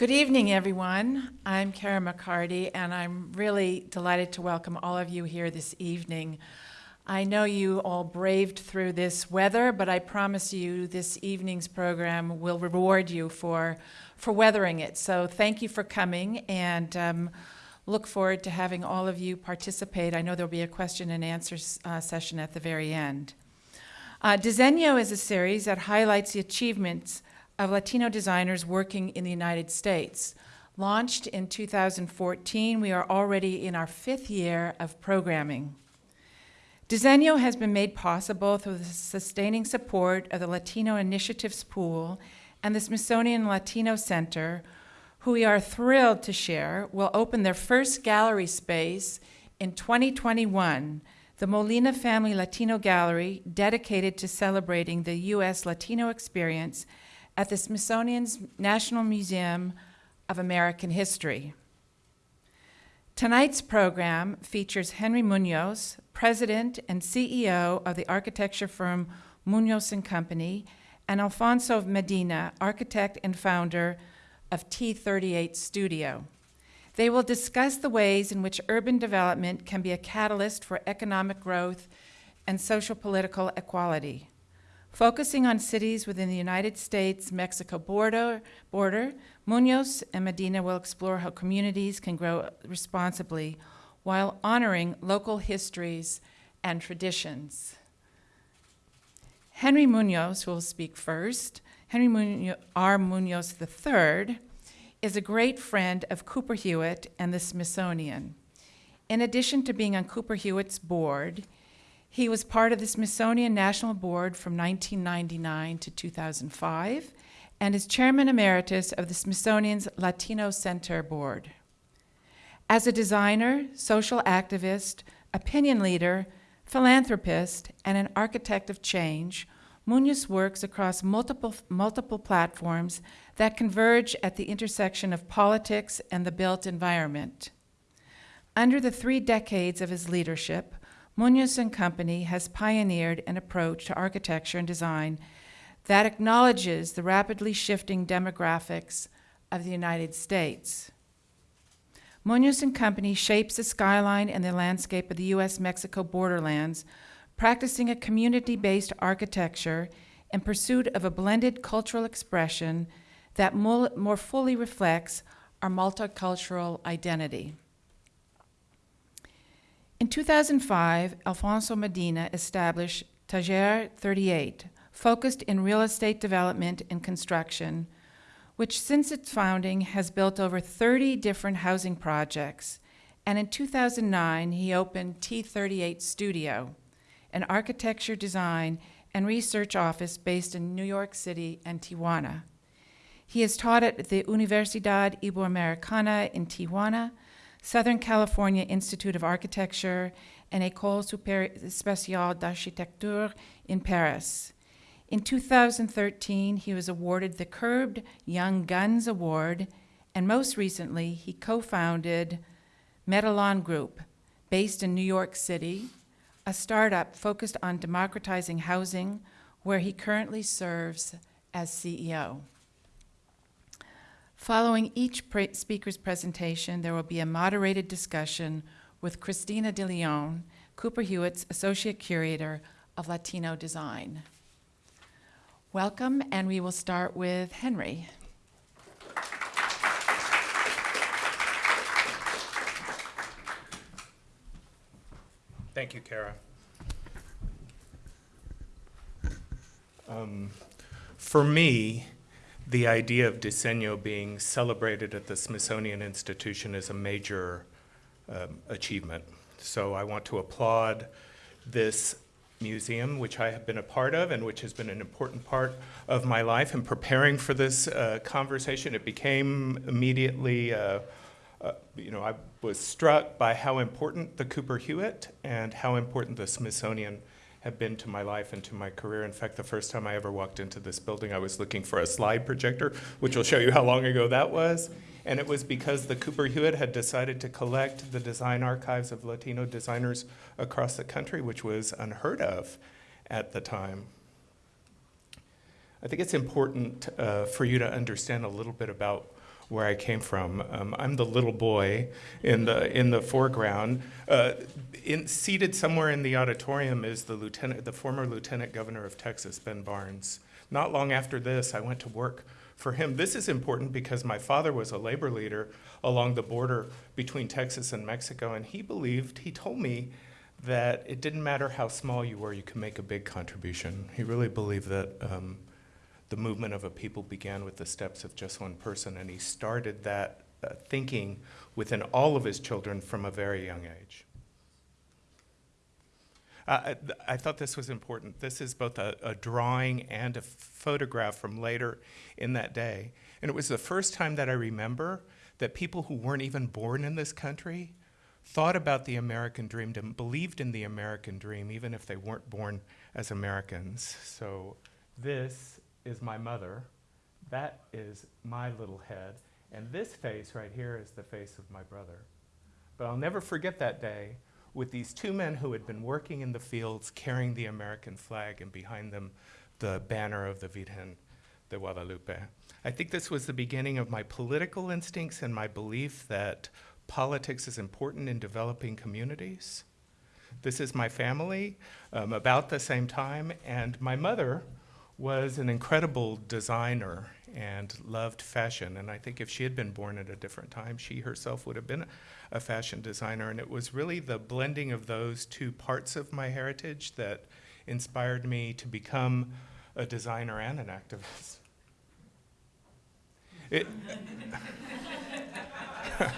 Good evening, everyone. I'm Cara McCarty, and I'm really delighted to welcome all of you here this evening. I know you all braved through this weather, but I promise you this evening's program will reward you for, for weathering it. So thank you for coming, and um, look forward to having all of you participate. I know there'll be a question and answer uh, session at the very end. Uh, is a series that highlights the achievements of Latino designers working in the United States. Launched in 2014, we are already in our fifth year of programming. Diseño has been made possible through the sustaining support of the Latino Initiatives Pool and the Smithsonian Latino Center, who we are thrilled to share will open their first gallery space in 2021, the Molina Family Latino Gallery, dedicated to celebrating the U.S. Latino experience at the Smithsonian's National Museum of American History. Tonight's program features Henry Munoz, president and CEO of the architecture firm Munoz and Company, and Alfonso Medina, architect and founder of T38 Studio. They will discuss the ways in which urban development can be a catalyst for economic growth and social political equality. Focusing on cities within the United States Mexico border, border, Munoz and Medina will explore how communities can grow responsibly while honoring local histories and traditions. Henry Munoz, will speak first, Henry R. Munoz III, is a great friend of Cooper Hewitt and the Smithsonian. In addition to being on Cooper Hewitt's board, he was part of the Smithsonian National Board from 1999 to 2005 and is chairman emeritus of the Smithsonian's Latino Center Board. As a designer, social activist, opinion leader, philanthropist, and an architect of change, Munoz works across multiple, multiple platforms that converge at the intersection of politics and the built environment. Under the three decades of his leadership, Munoz and Company has pioneered an approach to architecture and design that acknowledges the rapidly shifting demographics of the United States. Munoz and Company shapes the skyline and the landscape of the US Mexico borderlands, practicing a community based architecture in pursuit of a blended cultural expression that more fully reflects our multicultural identity. In 2005, Alfonso Medina established Taller 38, focused in real estate development and construction, which since its founding has built over 30 different housing projects. And in 2009, he opened T38 Studio, an architecture, design, and research office based in New York City and Tijuana. He has taught at the Universidad Iberoamericana in Tijuana Southern California Institute of Architecture, and École Spéciale d'Architecture in Paris. In 2013, he was awarded the Curbed Young Guns Award, and most recently, he co founded Medallon Group, based in New York City, a startup focused on democratizing housing, where he currently serves as CEO. Following each speaker's presentation, there will be a moderated discussion with Christina De Leon, Cooper Hewitt's Associate Curator of Latino Design. Welcome, and we will start with Henry. Thank you, Cara. Um, for me, the idea of Diseño being celebrated at the Smithsonian Institution is a major um, achievement. So I want to applaud this museum, which I have been a part of and which has been an important part of my life. In preparing for this uh, conversation, it became immediately, uh, uh, you know, I was struck by how important the Cooper Hewitt and how important the Smithsonian have been to my life and to my career. In fact, the first time I ever walked into this building, I was looking for a slide projector, which will show you how long ago that was. And it was because the Cooper Hewitt had decided to collect the design archives of Latino designers across the country, which was unheard of at the time. I think it's important uh, for you to understand a little bit about where I came from. Um, I'm the little boy in the in the foreground. Uh, in, seated somewhere in the auditorium is the lieutenant, the former lieutenant governor of Texas, Ben Barnes. Not long after this, I went to work for him. This is important because my father was a labor leader along the border between Texas and Mexico, and he believed, he told me that it didn't matter how small you were, you could make a big contribution. He really believed that um, the movement of a people began with the steps of just one person, and he started that uh, thinking within all of his children from a very young age. Uh, I, I thought this was important. This is both a, a drawing and a photograph from later in that day. And it was the first time that I remember that people who weren't even born in this country thought about the American dream and believed in the American dream, even if they weren't born as Americans. So this is my mother. That is my little head. And this face right here is the face of my brother. But I'll never forget that day with these two men who had been working in the fields carrying the American flag and behind them the banner of the Virgen de Guadalupe. I think this was the beginning of my political instincts and my belief that politics is important in developing communities. This is my family um, about the same time, and my mother was an incredible designer and loved fashion. And I think if she had been born at a different time, she herself would have been a fashion designer. And it was really the blending of those two parts of my heritage that inspired me to become a designer and an activist. It,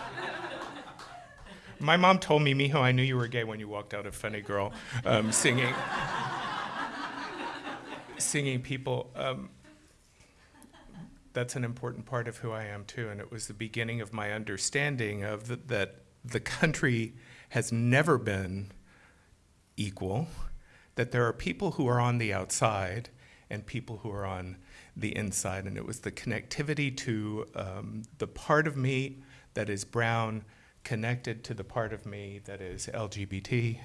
my mom told me, Mijo, I knew you were gay when you walked out of Funny Girl um, singing, singing people. Um, that's an important part of who I am too, and it was the beginning of my understanding of the, that the country has never been equal, that there are people who are on the outside and people who are on the inside, and it was the connectivity to um, the part of me that is brown, connected to the part of me that is LGBT,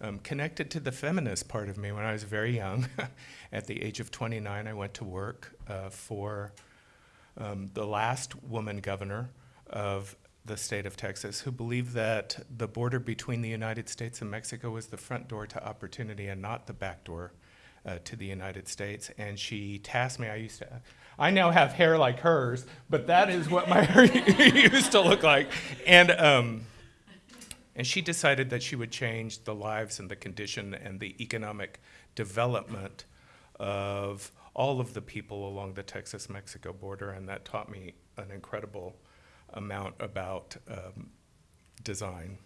um, connected to the feminist part of me. When I was very young, at the age of 29, I went to work uh, for um, the last woman governor of the state of Texas who believed that the border between the United States and Mexico was the front door to opportunity and not the back door uh, to the United States. And she tasked me, I used to, I now have hair like hers, but that is what my hair used to look like. And, um, and she decided that she would change the lives and the condition and the economic development of all of the people along the Texas Mexico border, and that taught me an incredible amount about um, design.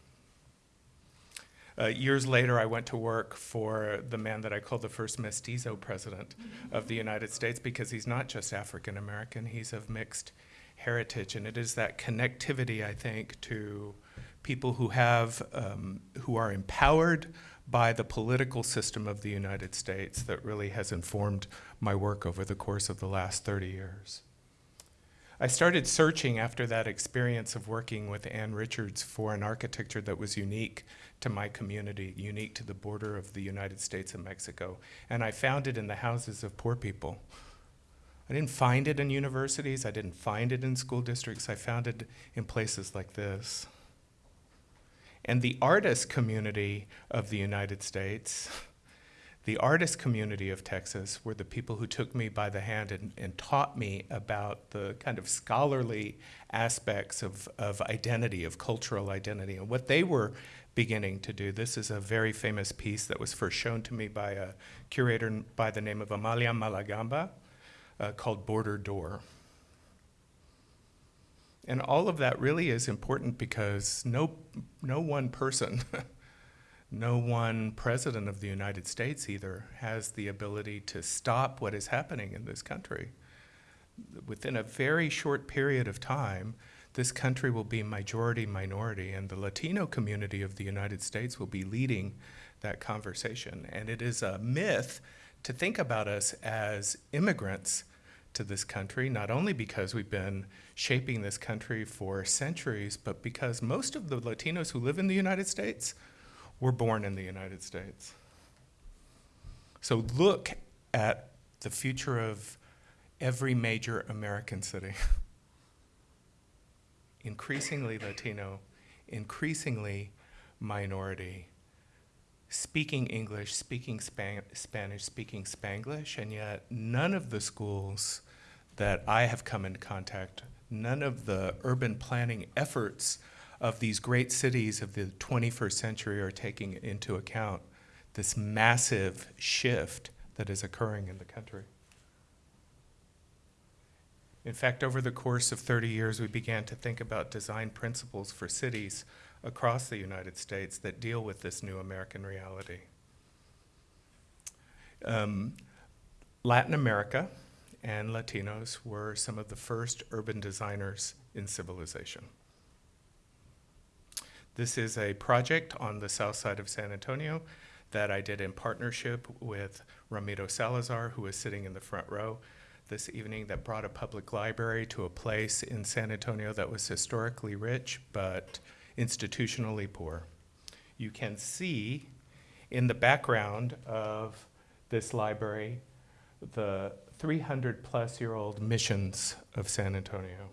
Uh, years later, I went to work for the man that I call the first mestizo president of the United States because he's not just African American, he's of mixed heritage. And it is that connectivity, I think, to people who have, um, who are empowered by the political system of the United States that really has informed my work over the course of the last 30 years. I started searching after that experience of working with Ann Richards for an architecture that was unique to my community, unique to the border of the United States and Mexico. And I found it in the houses of poor people. I didn't find it in universities, I didn't find it in school districts, I found it in places like this. And the artist community of the United States the artist community of Texas were the people who took me by the hand and, and taught me about the kind of scholarly aspects of, of identity, of cultural identity, and what they were beginning to do. This is a very famous piece that was first shown to me by a curator by the name of Amalia Malagamba uh, called Border Door. And all of that really is important because no, no one person no one president of the United States either has the ability to stop what is happening in this country. Within a very short period of time, this country will be majority minority, and the Latino community of the United States will be leading that conversation. And it is a myth to think about us as immigrants to this country, not only because we've been shaping this country for centuries, but because most of the Latinos who live in the United States were born in the United States. So look at the future of every major American city. increasingly Latino, increasingly minority, speaking English, speaking Span- Spanish, speaking Spanglish, and yet none of the schools that I have come into contact, none of the urban planning efforts of these great cities of the 21st century are taking into account this massive shift that is occurring in the country. In fact, over the course of 30 years, we began to think about design principles for cities across the United States that deal with this new American reality. Um, Latin America and Latinos were some of the first urban designers in civilization. This is a project on the south side of San Antonio that I did in partnership with Ramiro Salazar, who is sitting in the front row this evening, that brought a public library to a place in San Antonio that was historically rich but institutionally poor. You can see in the background of this library the 300 plus year old missions of San Antonio.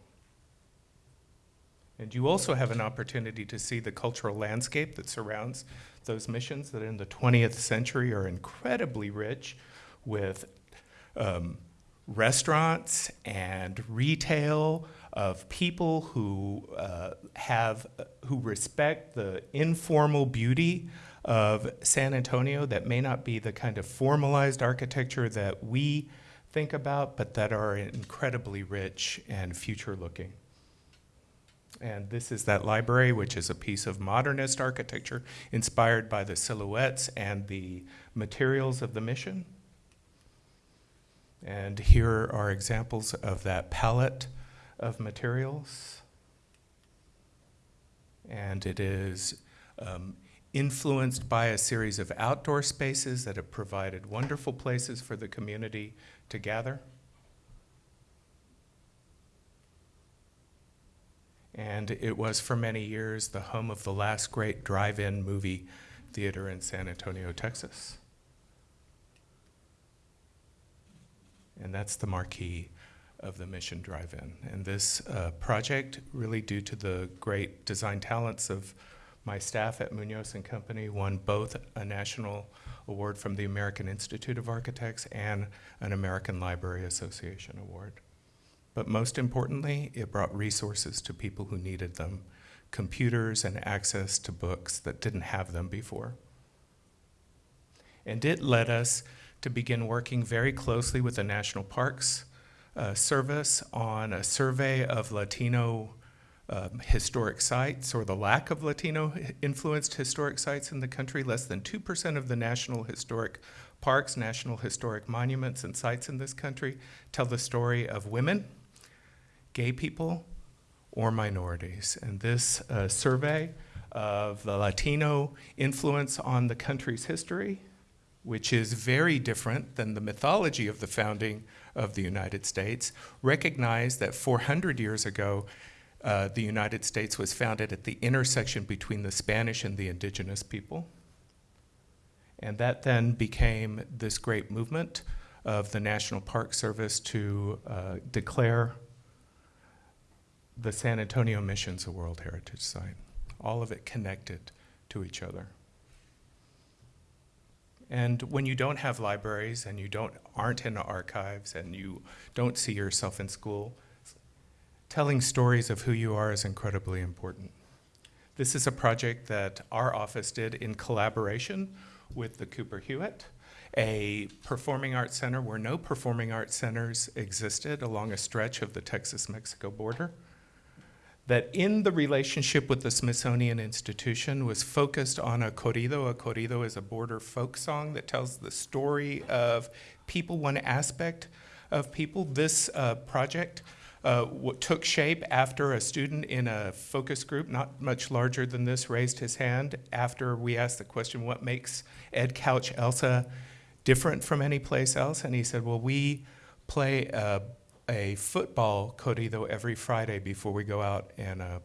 And you also have an opportunity to see the cultural landscape that surrounds those missions that in the 20th century are incredibly rich with um, restaurants and retail of people who uh, have who respect the informal beauty of San Antonio that may not be the kind of formalized architecture that we think about, but that are incredibly rich and future looking. And this is that library, which is a piece of modernist architecture inspired by the silhouettes and the materials of the mission. And here are examples of that palette of materials. And it is um, influenced by a series of outdoor spaces that have provided wonderful places for the community to gather. And it was for many years the home of the last great drive in movie theater in San Antonio, Texas. And that's the marquee of the Mission Drive In. And this uh, project, really due to the great design talents of my staff at Munoz and Company, won both a national award from the American Institute of Architects and an American Library Association award. But most importantly, it brought resources to people who needed them computers and access to books that didn't have them before. And it led us to begin working very closely with the National Parks uh, Service on a survey of Latino um, historic sites or the lack of Latino influenced historic sites in the country. Less than 2% of the national historic parks, national historic monuments, and sites in this country tell the story of women gay people or minorities. And this uh, survey of the Latino influence on the country's history, which is very different than the mythology of the founding of the United States, recognized that 400 years ago, uh, the United States was founded at the intersection between the Spanish and the indigenous people. And that then became this great movement of the National Park Service to uh, declare the San Antonio Mission's a World Heritage Site. All of it connected to each other. And when you don't have libraries and you don't aren't in archives and you don't see yourself in school, telling stories of who you are is incredibly important. This is a project that our office did in collaboration with the Cooper Hewitt, a performing arts center where no performing arts centers existed along a stretch of the Texas Mexico border that in the relationship with the Smithsonian Institution was focused on a corrido. A corrido is a border folk song that tells the story of people, one aspect of people. This uh, project uh, took shape after a student in a focus group, not much larger than this, raised his hand after we asked the question, What makes Edcouch Elsa different from any place else? And he said, Well, we play a a football corrido every Friday before we go out and, uh,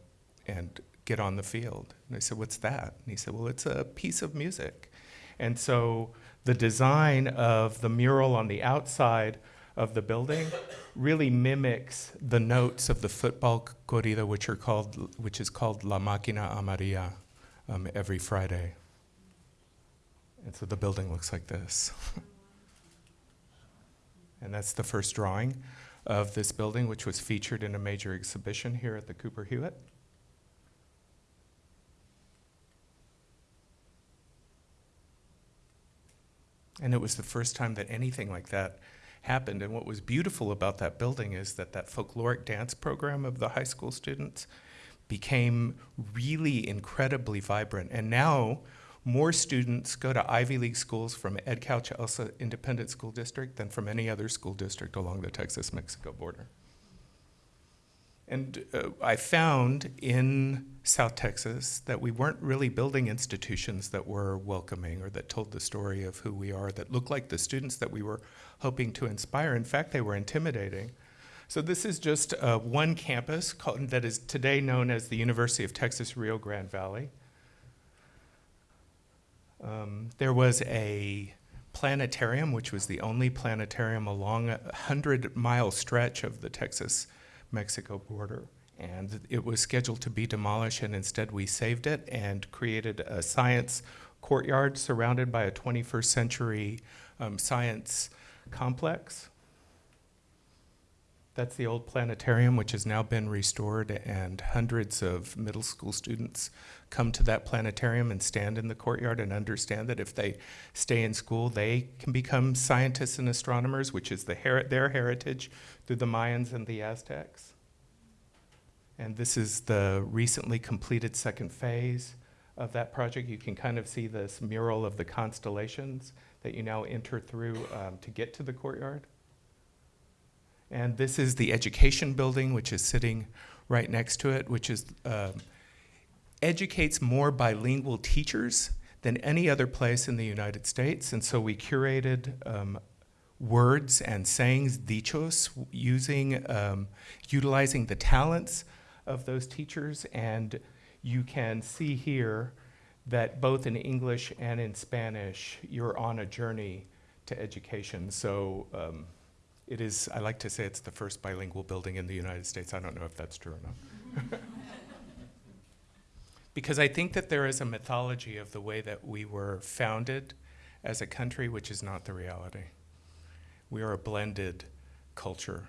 and get on the field. And I said, What's that? And he said, Well, it's a piece of music. And so the design of the mural on the outside of the building really mimics the notes of the football corrido, which are called, which is called La Máquina Amarilla, um, every Friday. And so the building looks like this. and that's the first drawing of this building, which was featured in a major exhibition here at the Cooper Hewitt. And it was the first time that anything like that happened. And what was beautiful about that building is that that folkloric dance program of the high school students became really incredibly vibrant. And now more students go to Ivy League schools from Edcouch Elsa Independent School District than from any other school district along the Texas Mexico border. And uh, I found in South Texas that we weren't really building institutions that were welcoming or that told the story of who we are, that looked like the students that we were hoping to inspire. In fact, they were intimidating. So, this is just uh, one campus called, that is today known as the University of Texas Rio Grande Valley. Um, there was a planetarium, which was the only planetarium along a 100 mile stretch of the Texas Mexico border. And it was scheduled to be demolished, and instead we saved it and created a science courtyard surrounded by a 21st century um, science complex. That's the old planetarium, which has now been restored, and hundreds of middle school students come to that planetarium and stand in the courtyard and understand that if they stay in school, they can become scientists and astronomers, which is the her- their heritage through the Mayans and the Aztecs. And this is the recently completed second phase of that project. You can kind of see this mural of the constellations that you now enter through um, to get to the courtyard. And this is the education building, which is sitting right next to it, which is um, educates more bilingual teachers than any other place in the United States. And so we curated um, words and sayings, dichos, using um, utilizing the talents of those teachers. And you can see here that both in English and in Spanish, you're on a journey to education. So um, it is, I like to say it's the first bilingual building in the United States. I don't know if that's true or not. because I think that there is a mythology of the way that we were founded as a country, which is not the reality. We are a blended culture,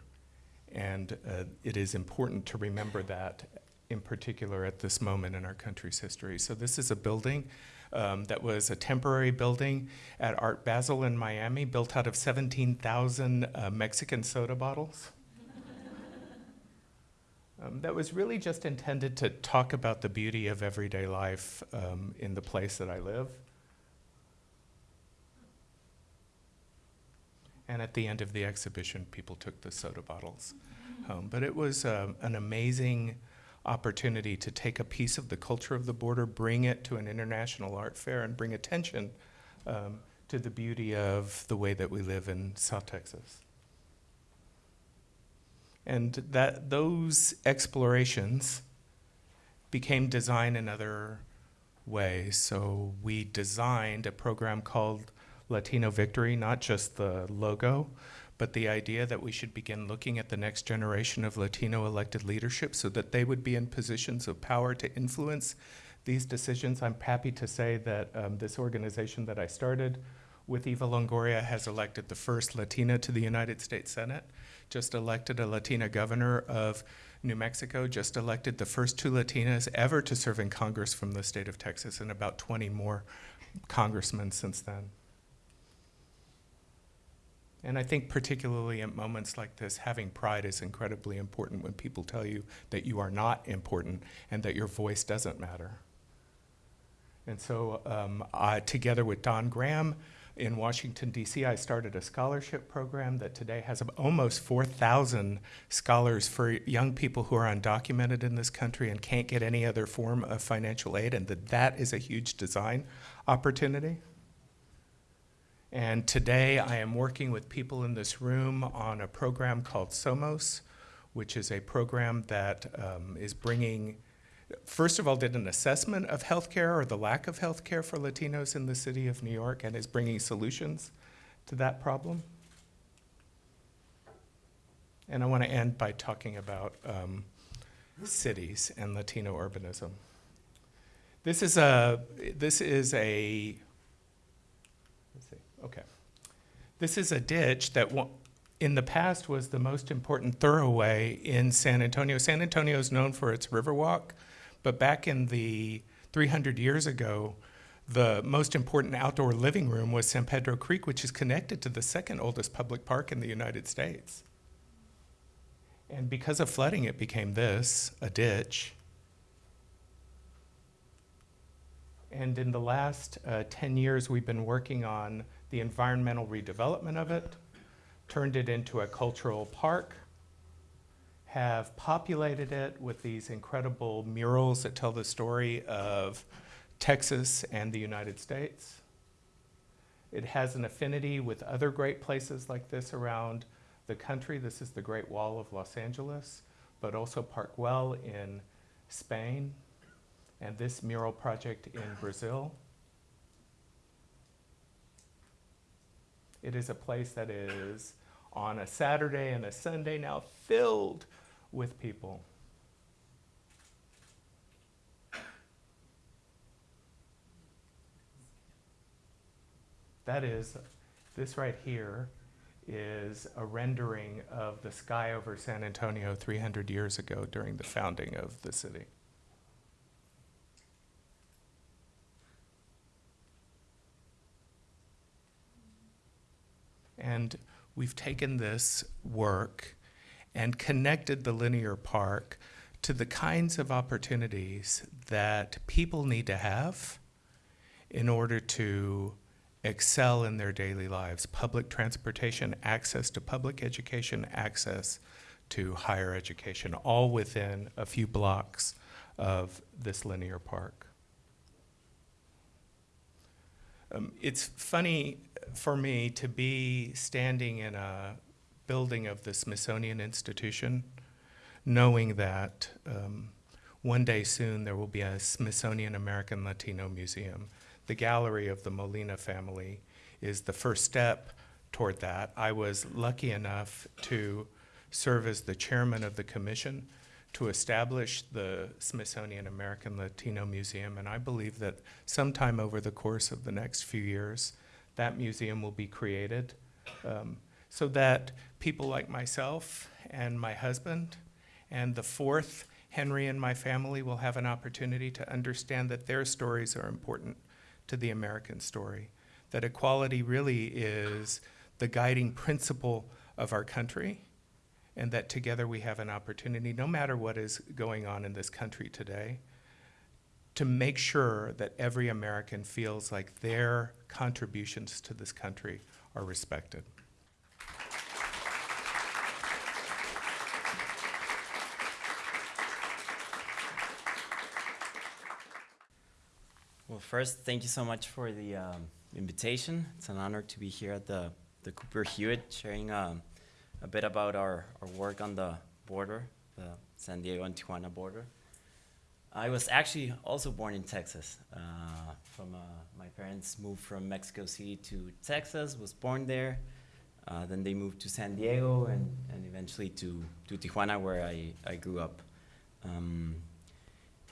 and uh, it is important to remember that in particular at this moment in our country's history. So, this is a building um, that was a temporary building at Art Basel in Miami, built out of 17,000 uh, Mexican soda bottles. Um, that was really just intended to talk about the beauty of everyday life um, in the place that I live. And at the end of the exhibition, people took the soda bottles home. But it was um, an amazing opportunity to take a piece of the culture of the border, bring it to an international art fair, and bring attention um, to the beauty of the way that we live in South Texas. And that those explorations became design in other ways. So we designed a program called Latino Victory, not just the logo, but the idea that we should begin looking at the next generation of Latino elected leadership so that they would be in positions of power to influence these decisions. I'm happy to say that um, this organization that I started with Eva Longoria has elected the first Latina to the United States Senate, just elected a Latina governor of New Mexico, just elected the first two Latinas ever to serve in Congress from the state of Texas, and about 20 more congressmen since then. And I think, particularly at moments like this, having pride is incredibly important when people tell you that you are not important and that your voice doesn't matter. And so, um, I, together with Don Graham in Washington, D.C., I started a scholarship program that today has almost 4,000 scholars for young people who are undocumented in this country and can't get any other form of financial aid, and that that is a huge design opportunity. And today I am working with people in this room on a program called SOMOS, which is a program that um, is bringing, first of all, did an assessment of healthcare or the lack of healthcare for Latinos in the city of New York and is bringing solutions to that problem. And I want to end by talking about um, cities and Latino urbanism. This is a, this is a, let's see, okay. This is a ditch that in the past was the most important thoroughway in San Antonio. San Antonio is known for its Riverwalk, but back in the 300 years ago, the most important outdoor living room was San Pedro Creek, which is connected to the second oldest public park in the United States. And because of flooding, it became this a ditch. And in the last uh, 10 years, we've been working on the environmental redevelopment of it, turned it into a cultural park, have populated it with these incredible murals that tell the story of Texas and the United States. It has an affinity with other great places like this around the country. This is the Great Wall of Los Angeles, but also Park Güell in Spain, and this mural project in Brazil. It is a place that is on a Saturday and a Sunday now filled with people. That is, this right here is a rendering of the sky over San Antonio 300 years ago during the founding of the city. And we've taken this work and connected the linear park to the kinds of opportunities that people need to have in order to excel in their daily lives public transportation, access to public education, access to higher education, all within a few blocks of this linear park. Um, it's funny for me to be standing in a building of the Smithsonian Institution, knowing that um, one day soon there will be a Smithsonian American Latino Museum. The gallery of the Molina family is the first step toward that. I was lucky enough to serve as the chairman of the commission to establish the Smithsonian American Latino Museum, and I believe that sometime over the course of the next few years, that museum will be created um, so that people like myself and my husband and the fourth Henry and my family will have an opportunity to understand that their stories are important to the American story, that equality really is the guiding principle of our country, and that together we have an opportunity, no matter what is going on in this country today, to make sure that every American feels like their contributions to this country are respected. First, thank you so much for the um, invitation. It's an honor to be here at the, the Cooper Hewitt, sharing um, a bit about our, our work on the border, the San Diego and Tijuana border. I was actually also born in Texas. Uh, from uh, my parents moved from Mexico City to Texas, was born there. Uh, then they moved to San Diego and, and eventually to, to Tijuana, where I, I grew up. Um,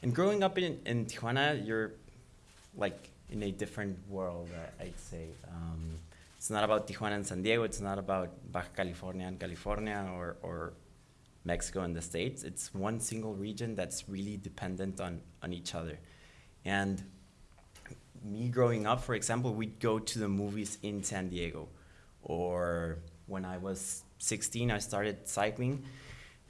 and growing up in, in Tijuana, you're like in a different world, I- I'd say. Um, it's not about Tijuana and San Diego. It's not about Baja California and California or, or Mexico and the States. It's one single region that's really dependent on, on each other. And me growing up, for example, we'd go to the movies in San Diego. Or when I was 16, I started cycling.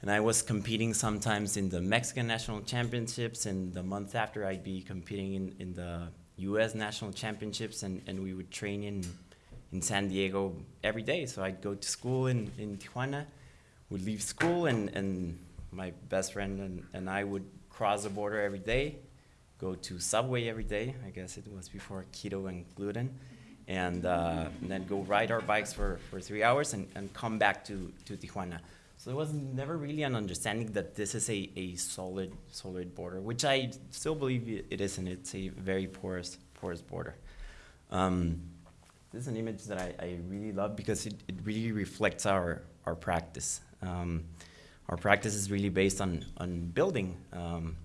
And I was competing sometimes in the Mexican national championships, and the month after, I'd be competing in, in the US national championships, and, and we would train in, in San Diego every day. So I'd go to school in, in Tijuana, would leave school, and, and my best friend and, and I would cross the border every day, go to Subway every day. I guess it was before keto and gluten. And, uh, and then go ride our bikes for, for three hours and, and come back to, to Tijuana. So there was never really an understanding that this is a, a solid solid border, which I still believe it is, and it's a very porous porous border. Um, this is an image that I, I really love because it, it really reflects our our practice. Um, our practice is really based on, on building. Um,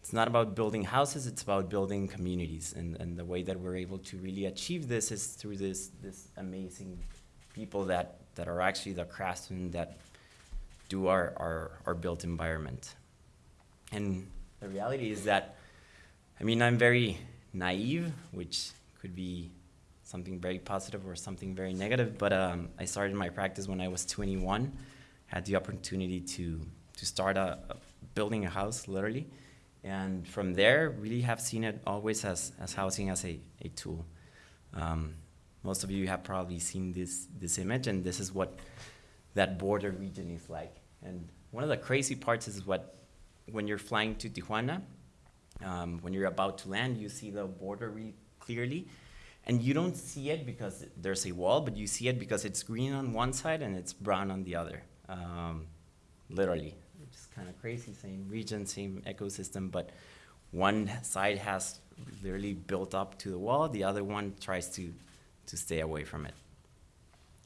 it's not about building houses, it's about building communities. And, and the way that we're able to really achieve this is through this, this amazing people that, that are actually the craftsmen that do our, our, our built environment. And the reality is that, I mean, I'm very naive, which could be something very positive or something very negative, but um, I started my practice when I was 21, had the opportunity to, to start a, a building a house, literally. And from there, really have seen it always as, as housing as a, a tool. Um, most of you have probably seen this, this image, and this is what that border region is like. And one of the crazy parts is what, when you're flying to Tijuana, um, when you're about to land, you see the border really clearly. And you don't see it because there's a wall, but you see it because it's green on one side and it's brown on the other. Um, literally, which is kind of crazy. Same region, same ecosystem, but one side has literally built up to the wall. The other one tries to to stay away from it.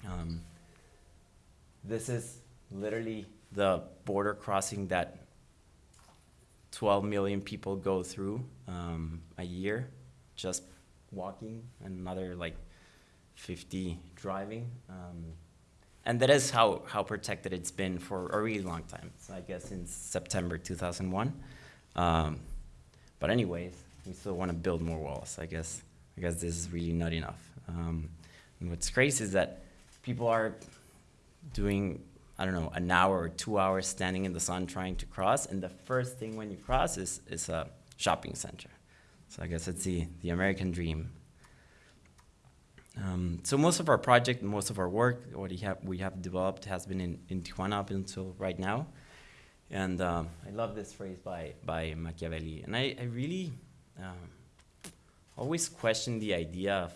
Um, this is literally the border crossing that 12 million people go through um, a year, just walking, and another like 50 driving. Um, and that is how, how protected it's been for a really long time. So I guess since September 2001. Um, but anyways, we still want to build more walls. I guess I guess this is really not enough. Um, and what's crazy is that people are doing I don't know an hour or two hours standing in the sun trying to cross, and the first thing when you cross is is a shopping center. So I guess it's the the American dream. Um, so most of our project, most of our work, what we have, we have developed has been in, in Tijuana up until right now. And um, I love this phrase by, by Machiavelli. And I, I really um, always question the idea of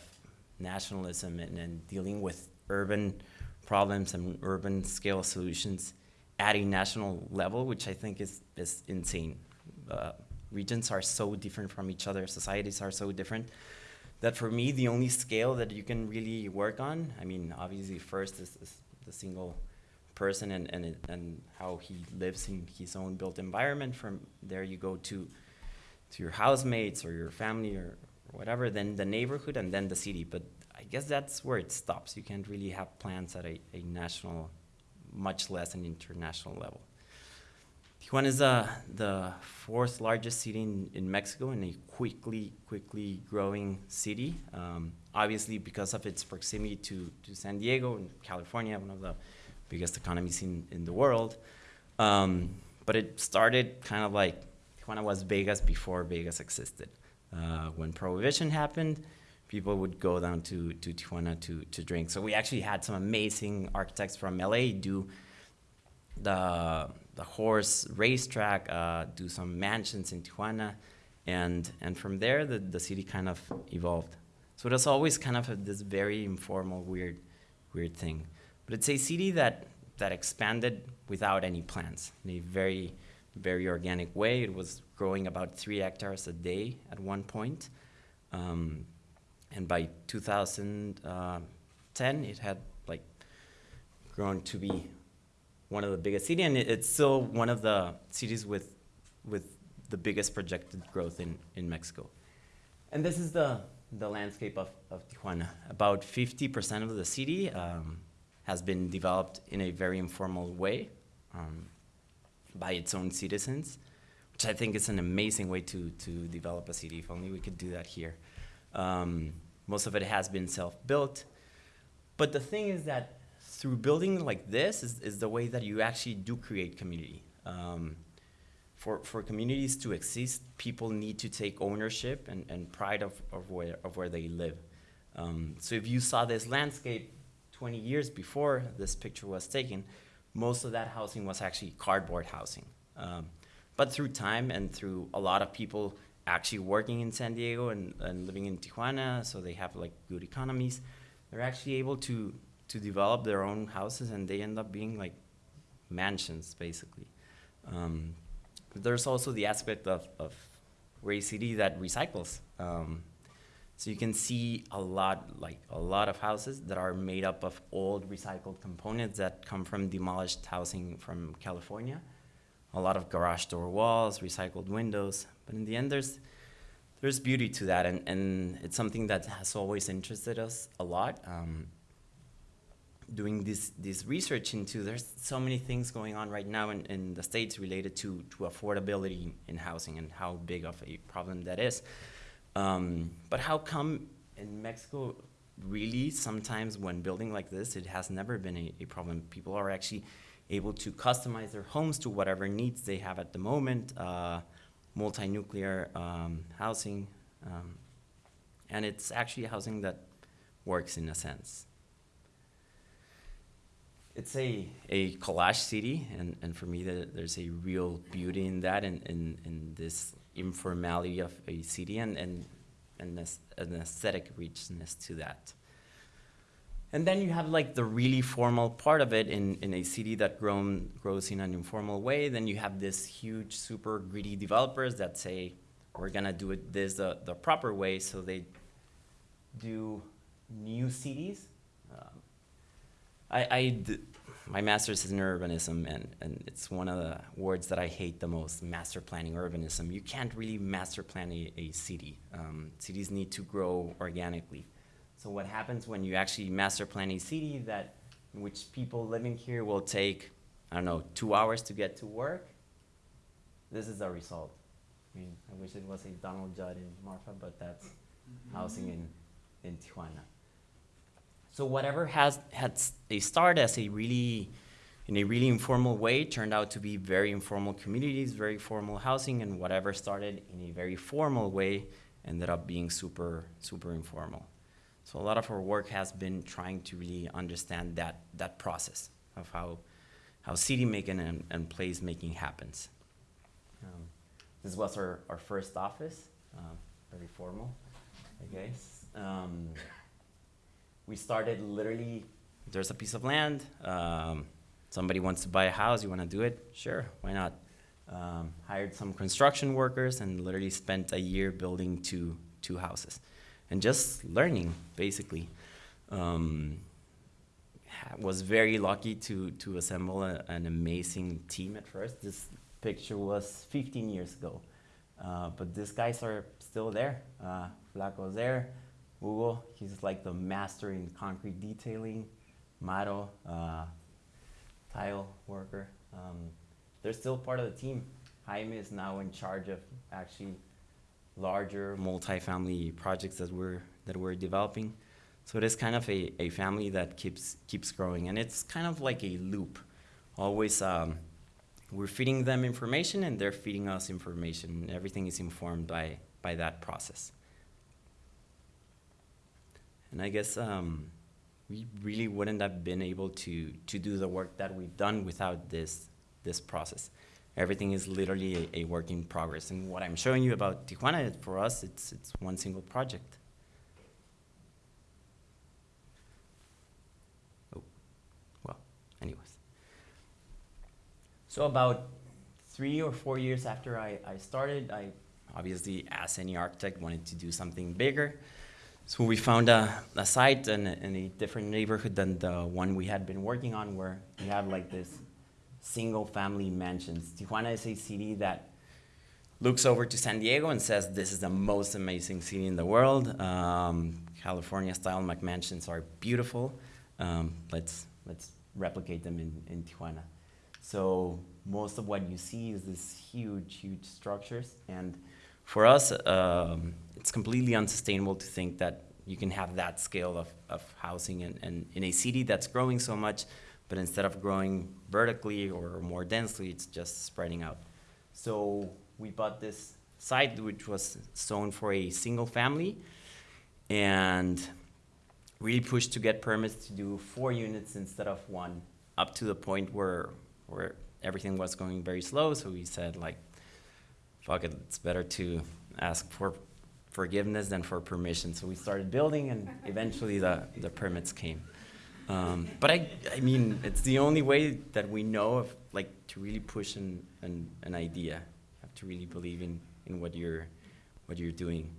nationalism and, and dealing with urban problems and urban scale solutions at a national level, which I think is, is insane. Uh, regions are so different from each other, societies are so different that for me, the only scale that you can really work on, I mean, obviously, first is, is the single person and, and, and how he lives in his own built environment. From there, you go to, to your housemates or your family or whatever, then the neighborhood, and then the city. But guess that's where it stops. You can't really have plans at a, a national, much less an international level. Tijuana is uh, the fourth largest city in, in Mexico and a quickly, quickly growing city. Um, obviously, because of its proximity to, to San Diego and California, one of the biggest economies in, in the world. Um, but it started kind of like Tijuana was Vegas before Vegas existed. Uh, when Prohibition happened, people would go down to, to Tijuana to, to drink. So we actually had some amazing architects from LA do the the horse racetrack, uh, do some mansions in Tijuana, and and from there the, the city kind of evolved. So it was always kind of this very informal, weird, weird thing. But it's a city that that expanded without any plans in a very very organic way. It was growing about three hectares a day at one point, um, and by 2010 it had like grown to be one of the biggest cities, and it, it's still one of the cities with with the biggest projected growth in, in Mexico. And this is the the landscape of, of Tijuana. About 50% of the city um, has been developed in a very informal way um, by its own citizens, which I think is an amazing way to, to develop a city. If only we could do that here. Um, most of it has been self-built. But the thing is that through building like this is, is the way that you actually do create community. Um, for, for communities to exist, people need to take ownership and, and pride of, of, where, of where they live. Um, so if you saw this landscape 20 years before this picture was taken, most of that housing was actually cardboard housing. Um, but through time and through a lot of people actually working in San Diego and, and living in Tijuana, so they have like good economies, they're actually able to, to develop their own houses and they end up being like mansions basically. Um, there's also the aspect of, of Ray City that recycles. Um, So you can see a lot, like a lot of houses that are made up of old recycled components that come from demolished housing from California. A lot of garage door walls, recycled windows. But in the end, there's there's beauty to that, and, and it's something that has always interested us a lot. Um, doing this this research into there's so many things going on right now in, in the states related to to affordability in housing and how big of a problem that is. Um, but how come in Mexico, really, sometimes when building like this, it has never been a, a problem? People are actually able to customize their homes to whatever needs they have at the moment, uh, multi-nuclear um, housing, um, and it's actually housing that works in a sense. It's a, a collage city, and, and for me, the, there's a real beauty in that, and in, in this informality of a city, and, and, and an aesthetic richness to that. And then you have like the really formal part of it in, in a city that grown, grows in an informal way. Then you have this huge, super greedy developers that say, we're gonna do it this the, the proper way. So they do new cities. Um, I, I d- my master's is in urbanism, and, and it's one of the words that I hate the most master planning urbanism. You can't really master plan a, a city. Um, cities need to grow organically. So what happens when you actually master plan a city that which people living here will take, I don't know, two hours to get to work? This is the result. I mean, I wish it was a Donald Judd in Marfa, but that's mm-hmm. housing in, in Tijuana. So whatever has had s- a start as a really, in a really informal way, turned out to be very informal communities, very formal housing, and whatever started in a very formal way ended up being super, super informal. So a lot of our work has been trying to really understand that, that process of how, how city making and, and place making happens. Um, this was our, our first office, um, very formal, I guess. Um, we started literally, there's a piece of land, um, somebody wants to buy a house, you want to do it? Sure, why not? Um, hired some construction workers and literally spent a year building two, two houses and just learning basically. Um, was very lucky to to assemble a, an amazing team at first. This picture was 15 years ago, uh, but these guys are still there. Uh, Flaco's there. Hugo, he's like the master in concrete detailing. Maro, uh, tile worker. Um, they're still part of the team. Jaime is now in charge of actually larger multifamily projects that we're that we're developing. So it is kind of a, a family that keeps keeps growing, and it's kind of like a loop. Always, um, we're feeding them information, and they're feeding us information. And everything is informed by by that process. And I guess um, we really wouldn't have been able to to do the work that we've done without this this process everything is literally a, a, work in progress. And what I'm showing you about Tijuana, for us, it's, it's one single project. Oh, well, anyways. So about three or four years after I, I started, I obviously, as any architect, wanted to do something bigger. So we found a, a site in a, in a different neighborhood than the one we had been working on where we have like this single family mansions. Tijuana is a city that looks over to San Diego and says, This is the most amazing city in the world. Um, California style McMansions are beautiful. Um, let's, let's replicate them in, in Tijuana. So, most of what you see is these huge, huge structures. And for us, um, it's completely unsustainable to think that you can have that scale of, of housing and, and in a city that's growing so much but instead of growing vertically or more densely, it's just spreading out. So we bought this site which was zoned for a single family and really pushed to get permits to do four units instead of one, up to the point where where everything was going very slow. So we said like, fuck it, it's better to ask for forgiveness than for permission. So we started building and eventually the, the permits came. Um, but I, I mean, it's the only way that we know of, like, to really push an, an, an idea. You have to really believe in, in what you're, what you're doing.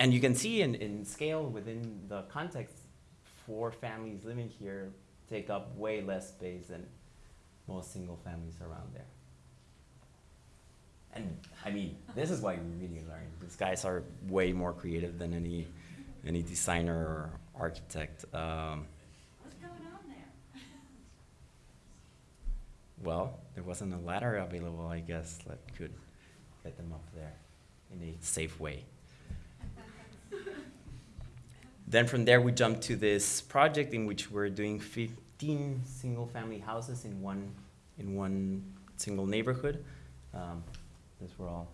and you can see in, in scale within the context, four families living here take up way less space than most single families around there. And I mean, this is why we really learn. These guys are way more creative than any any designer or architect. Um, What's going on there? Well, there wasn't a ladder available, I guess, that could get them up there in a safe way. then from there, we jumped to this project in which we're doing 15 single-family houses in one in one single neighborhood. Um, these were all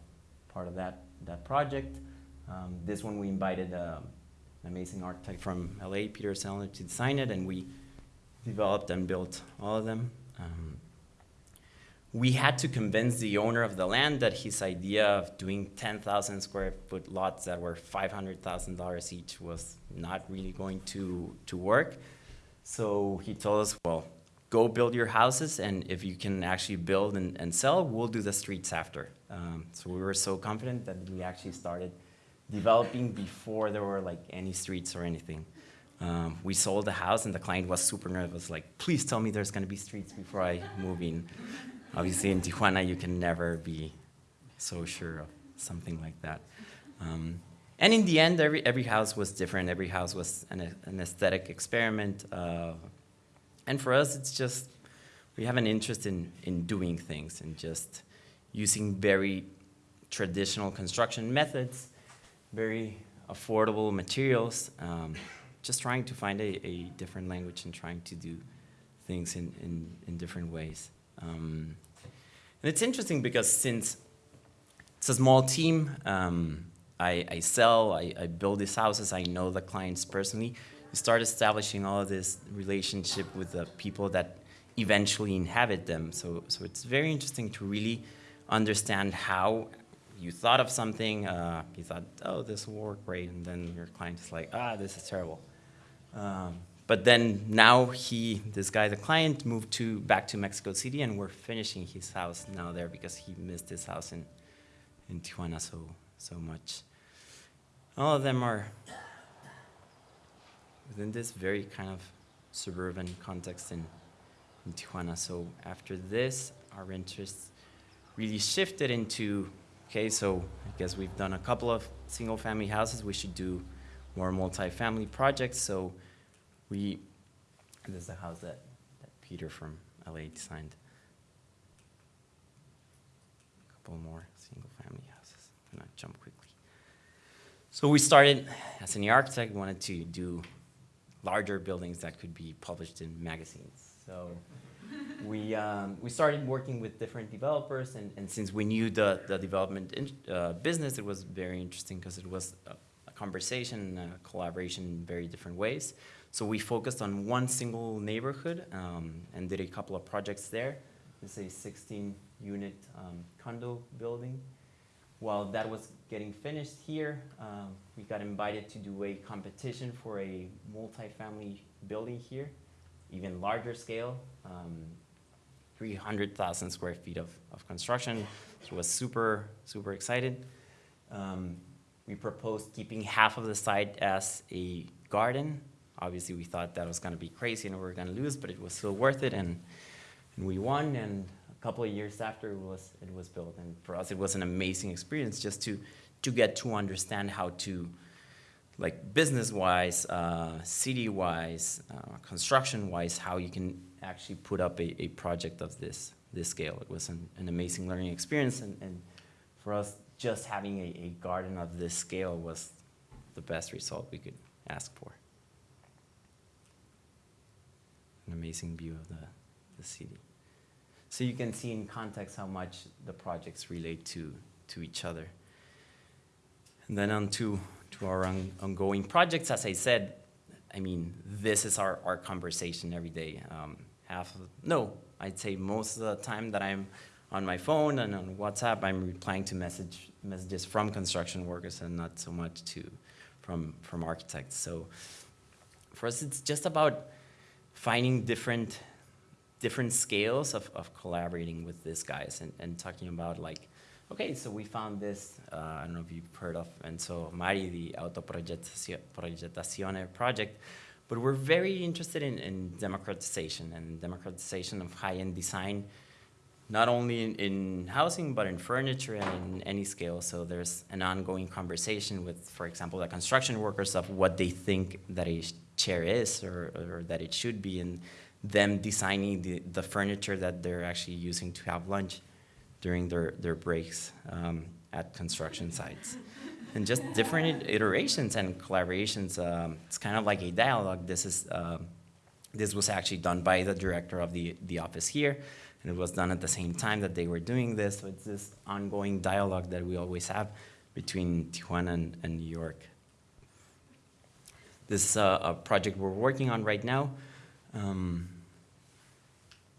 part of that that project. Um, this one we invited um, an amazing architect from LA, Peter Zellner, to design it, and we developed and built all of them. Um, we had to convince the owner of the land that his idea of doing 10,000 square foot lots that were $500,000 each was not really going to, to work. So he told us, well, go build your houses, and if you can actually build and, and sell, we'll do the streets after. Um, so we were so confident that we actually started developing before there were like any streets or anything. Um, we sold the house, and the client was super nervous, like, please tell me there's gonna be streets before I move in. Obviously, in Tijuana, you can never be so sure of something like that. Um, and in the end, every, every house was different. Every house was an, an aesthetic experiment. Uh, and for us, it's just, we have an interest in, in doing things and just using very traditional construction methods, very affordable materials, um, just trying to find a, a different language and trying to do things in, in, in different ways. Um, and it's interesting because since it's a small team, um, I, I, sell, I, I, build these houses, I know the clients personally. you start establishing all of this relationship with the people that eventually inhabit them. So, so it's very interesting to really understand how you thought of something, uh, you thought, oh, this will work great, and then your client is like, ah, this is terrible. Um, but then now he, this guy, the client, moved to back to Mexico City, and we're finishing his house now there because he missed his house in in Tijuana so so much. All of them are within this very kind of suburban context in, in Tijuana. So after this, our interests really shifted into okay. So I guess we've done a couple of single-family houses. We should do more multi-family projects. So we, this is the house that, that Peter from LA designed. A couple more single family houses. I'm gonna jump quickly. So we started, as an architect, we wanted to do larger buildings that could be published in magazines. So we, um, we started working with different developers, and, and since we knew the, the development in, uh, business, it was very interesting because it was a, a conversation, a collaboration in very different ways. So we focused on one single neighborhood um, and did a couple of projects there. This is a 16 unit um, condo building. While that was getting finished here, um, we got invited to do a competition for a multi-family building here, even larger scale, um, 300,000 square feet of, of construction. So was super, super excited. Um, we proposed keeping half of the site as a garden obviously we thought that was going to be crazy and we were going to lose, but it was still worth it, and, and we won. And a couple of years after it was it was built, and for us it was an amazing experience just to to get to understand how to, like business wise, uh, city wise, uh, construction wise, how you can actually put up a, a project of this this scale. It was an, an amazing learning experience, and, and for us, just having a, a garden of this scale was the best result we could ask for. An amazing view of the, the city. So you can see in context how much the projects relate to, to each other. And then on to, to our on, ongoing projects, as I said, I mean, this is our, our conversation every day. Um, half of, no, I'd say most of the time that I'm on my phone and on WhatsApp, I'm replying to message, messages from construction workers and not so much to, from, from architects. So for us, it's just about finding different different scales of, of collaborating with these guys and, and talking about like okay, so we found this, uh, I don't know if you've heard of Enzo Mari, the Autoprogettazione project, but we're very interested in, in democratization and democratization of high-end design, not only in, in housing, but in furniture and in any scale. So there's an ongoing conversation with, for example, the construction workers of what they think that a chair is or, or that it should be, and them designing the, the furniture that they're actually using to have lunch during their, their breaks um, at construction sites. And just different iterations and collaborations. Um, it's kind of like a dialogue. This is um, this was actually done by the director of the, the office here, and it was done at the same time that they were doing this. So it's this ongoing dialogue that we always have between Tijuana and, and New York. This is a, project we're working on right now, um,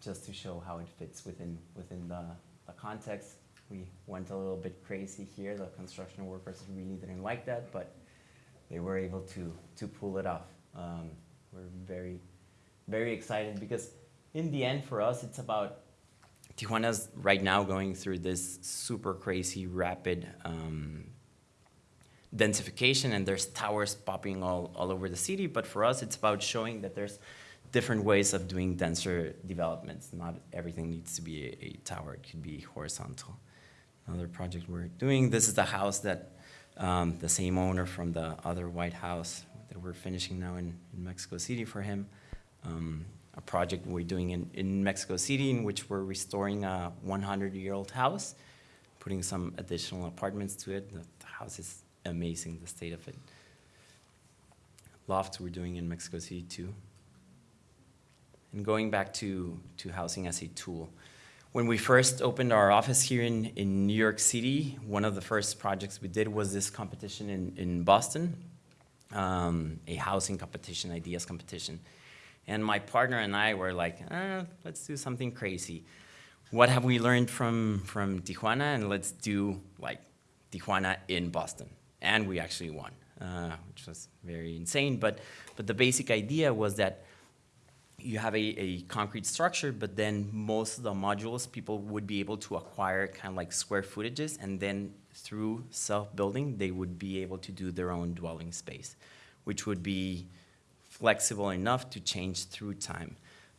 just to show how it fits within, within the, the context. We went a little bit crazy here. The construction workers really didn't like that, but they were able to, to pull it off. Um, we're very, very excited because in the end, for us, it's about Tijuana's right now going through this super crazy, rapid um, densification, and there's towers popping all, all over the city. But for us, it's about showing that there's different ways of doing denser developments. Not everything needs to be a, a tower, it could be horizontal. Another project we're doing, this is the house that um, the same owner from the other White House that we're finishing now in, in Mexico City for him. Um, a project we're doing in, in Mexico City in which we're restoring a 100-year-old house, putting some additional apartments to it. The, the house is amazing, the state of it. Lofts we're doing in Mexico City too. And going back to, to housing as a tool. When we first opened our office here in, in New York City, one of the first projects we did was this competition in, in Boston, um, a housing competition, ideas competition. And my partner and I were like, eh, let's do something crazy. What have we learned from, from Tijuana? And let's do like Tijuana in Boston. And we actually won, uh, which was very insane. But, but the basic idea was that you have a, a concrete structure, but then most of the modules people would be able to acquire kind of like square footages, and then through self-building, they would be able to do their own dwelling space, which would be flexible enough to change through time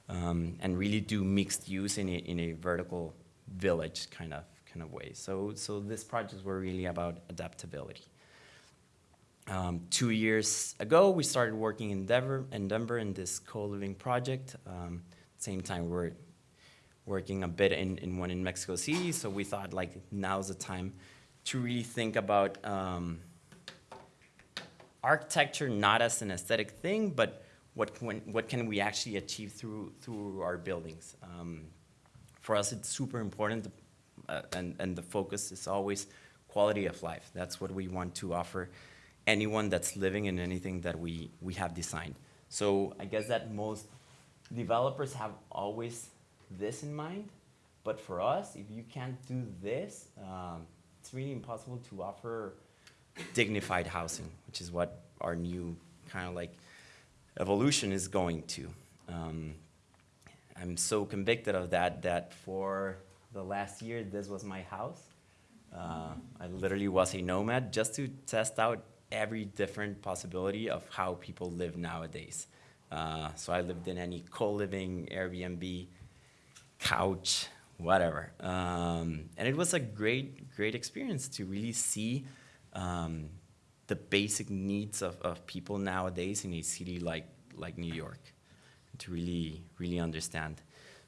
um, and really do mixed use in a, in a vertical village kind of kind of way. So, so this projects were really about adaptability. Um, two years ago, we started working in Denver, in Denver in this co-living project. Um, same time, we're working a bit in, in one in Mexico City, so we thought like now's the time to really think about um, architecture not as an aesthetic thing, but what can, what can we actually achieve through, through our buildings. Um, for us, it's super important, uh, and, and the focus is always quality of life. That's what we want to offer anyone that's living in anything that we, we have designed. So I guess that most developers have always this in mind, but for us, if you can't do this, um, it's really impossible to offer dignified housing, which is what our new kind of like evolution is going to. Um, I'm so convicted of that that for the last year, this was my house. Uh, I literally was a nomad just to test out every different possibility of how people live nowadays. Uh, so I lived in any co-living, Airbnb, couch, whatever. Um, and it was a great, great experience to really see um, the basic needs of, of people nowadays in a city like, like New York, to really, really understand.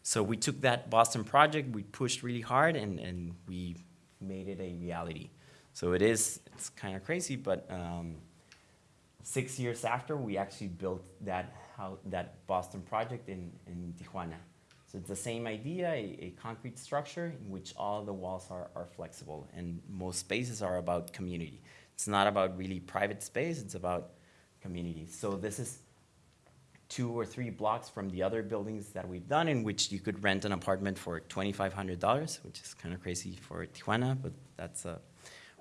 So we took that Boston project, we pushed really hard, and, and we made it a reality. So it is, it's kind of crazy, but um, six years after, we actually built that, how, that Boston project in, in Tijuana. So it's the same idea, a, a, concrete structure in which all the walls are, are flexible, and most spaces are about community. It's not about really private space, it's about community. So this is two or three blocks from the other buildings that we've done in which you could rent an apartment for $2,500, which is kind of crazy for Tijuana, but that's a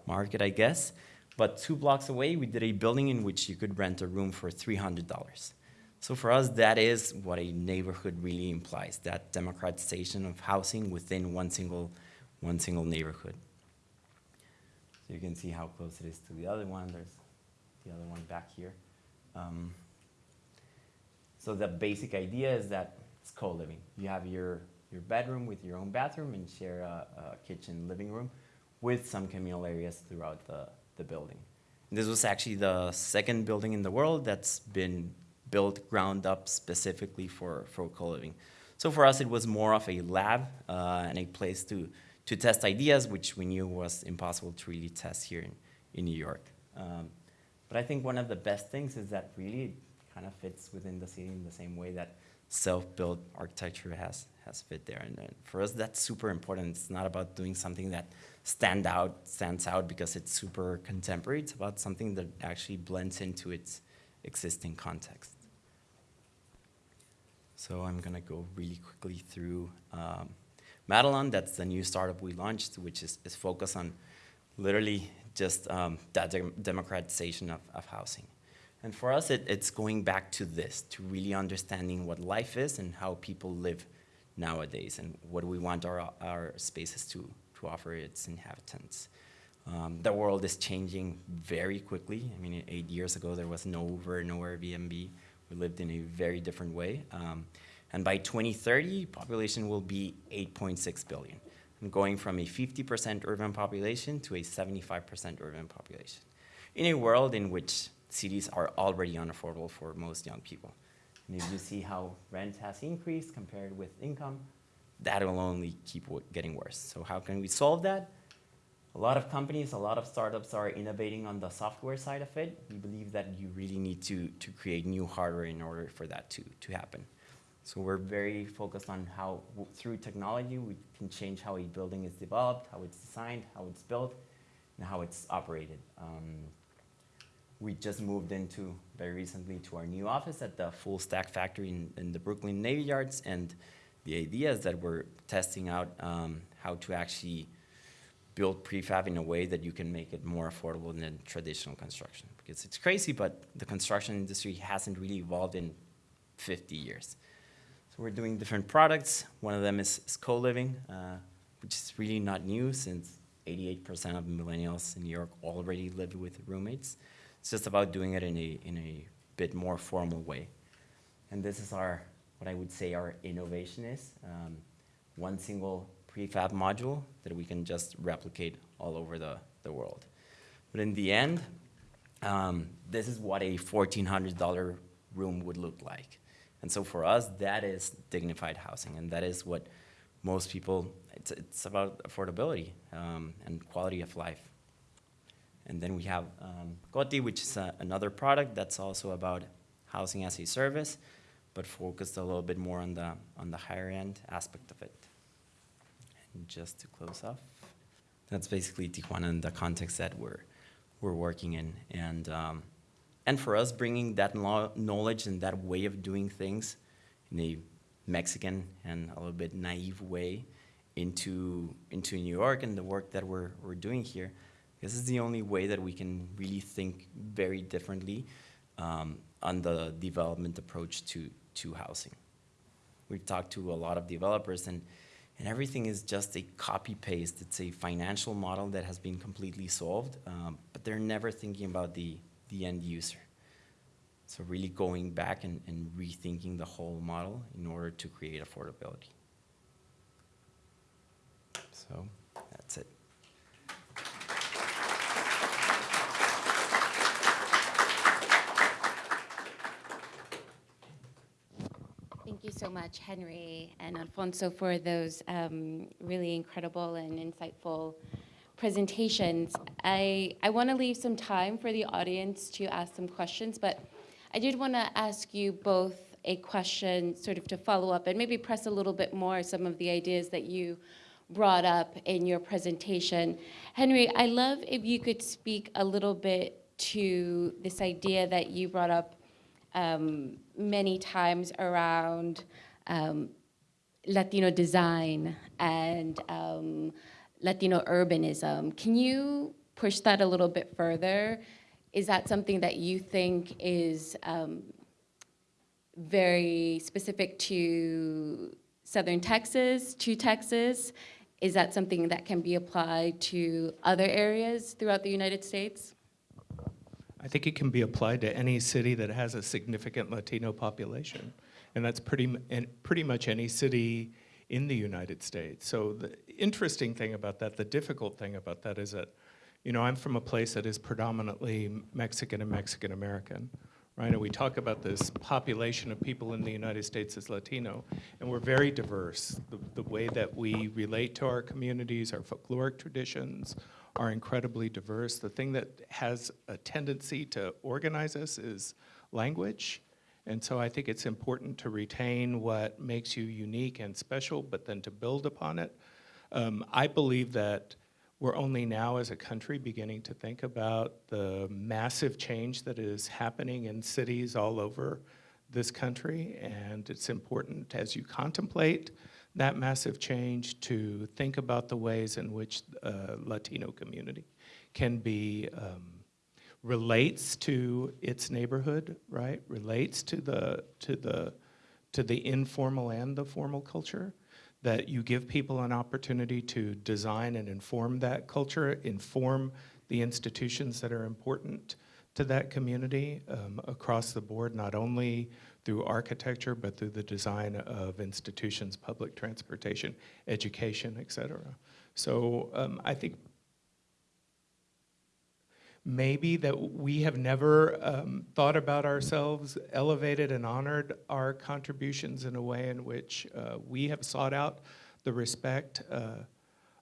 market, I guess. But two blocks away, we did a building in which you could rent a room for $300. So for us, that is what a neighborhood really implies, that democratization of housing within one single, one single neighborhood. So you can see how close it is to the other one. There's the other one back here. Um, so the basic idea is that it's co-living. You have your, your bedroom with your own bathroom and share a, a kitchen, living room with some communal areas throughout the, the building. This was actually the second building in the world that's been built ground up specifically for, for co-living. So for us, it was more of a lab uh, and a place to, to test ideas, which we knew was impossible to really test here in, in New York. Um, but I think one of the best things is that really it kind of fits within the city in the same way that self-built architecture has, has fit there. And, and for us, that's super important. It's not about doing something that stand out, stands out because it's super contemporary. It's about something that actually blends into its existing context. So I'm gonna go really quickly through um, Madelon. That's the new startup we launched, which is, is focused on literally just um, that dem- democratization of, of housing. And for us, it, it's going back to this, to really understanding what life is and how people live nowadays and what we want our, our spaces to, to offer its inhabitants. Um, the world is changing very quickly. I mean, eight years ago, there was no Uber, no Airbnb. We lived in a very different way. Um, and by 2030, population will be 8.6 billion, going from a 50% urban population to a 75% urban population. In a world in which cities are already unaffordable for most young people. And if you see how rent has increased compared with income, that will only keep getting worse. So how can we solve that? A lot of companies, a lot of startups are innovating on the software side of it. We believe that you really need to, to create new hardware in order for that to, to happen. So we're very focused on how, through technology, we can change how a building is developed, how it's designed, how it's built, and how it's operated. Um, we just moved into very recently to our new office at the Full Stack Factory in, in the Brooklyn Navy Yards, and the idea is that we're testing out um, how to actually build prefab in a way that you can make it more affordable than traditional construction. Because it's crazy, but the construction industry hasn't really evolved in 50 years. So we're doing different products. One of them is, is co-living, uh, which is really not new since 88% of millennials in New York already live with roommates. It's just about doing it in a, in a bit more formal way. And this is our, what I would say our innovation is. Um, one single prefab module that we can just replicate all over the, the world. But in the end, um, this is what a $1,400 room would look like. And so for us, that is dignified housing, and that is what most people, it's, it's about affordability um, and quality of life. And then we have um, which is a, another product that's also about housing as a service, but focused a little bit more on the, on the higher end aspect of it. And just to close off, that's basically Tijuana in the context that we're, we're working in. And, um, and for us, bringing that knowledge and that way of doing things in a Mexican and a little bit naive way into, into New York and the work that we're, we're doing here, this is the only way that we can really think very differently um, on the development approach to, to housing. We've talked to a lot of developers, and, and everything is just a copy paste. It's a financial model that has been completely solved, um, but they're never thinking about the, the end user. So, really going back and, and rethinking the whole model in order to create affordability. So, that's it. Thank you much, Henry and Alfonso, for those um, really incredible and insightful presentations. I, I want to leave some time for the audience to ask some questions, but I did want to ask you both a question sort of to follow up and maybe press a little bit more some of the ideas that you brought up in your presentation. Henry, I love if you could speak a little bit to this idea that you brought up um, many times around um, Latino design and um, Latino urbanism. Can you push that a little bit further? Is that something that you think is um, very specific to Southern Texas, to Texas? is that something that can be applied to other areas throughout the United States? I think it can be applied to any city that has a significant Latino population. And that's pretty, and pretty much any city in the United States. So the interesting thing about that, the difficult thing about that is that, you know, I'm from a place that is predominantly Mexican and Mexican American, right? And we talk about this population of people in the United States as Latino, and we're very diverse. The, the way that we relate to our communities, our folkloric traditions, are incredibly diverse. The thing that has a tendency to organize us is language. And so I think it's important to retain what makes you unique and special, but then to build upon it. Um, I believe that we're only now as a country beginning to think about the massive change that is happening in cities all over this country. And it's important as you contemplate that massive change to think about the ways in which uh, Latino community can be um, relates to its neighborhood, right? Relates to the to the to the informal and the formal culture. That you give people an opportunity to design and inform that culture, inform the institutions that are important to that community um, across the board, not only through architecture, but through the design of institutions, public transportation, education, et cetera. So um, I think maybe that we have never um, thought about ourselves, elevated and honored our contributions in a way in which uh, we have sought out the respect uh,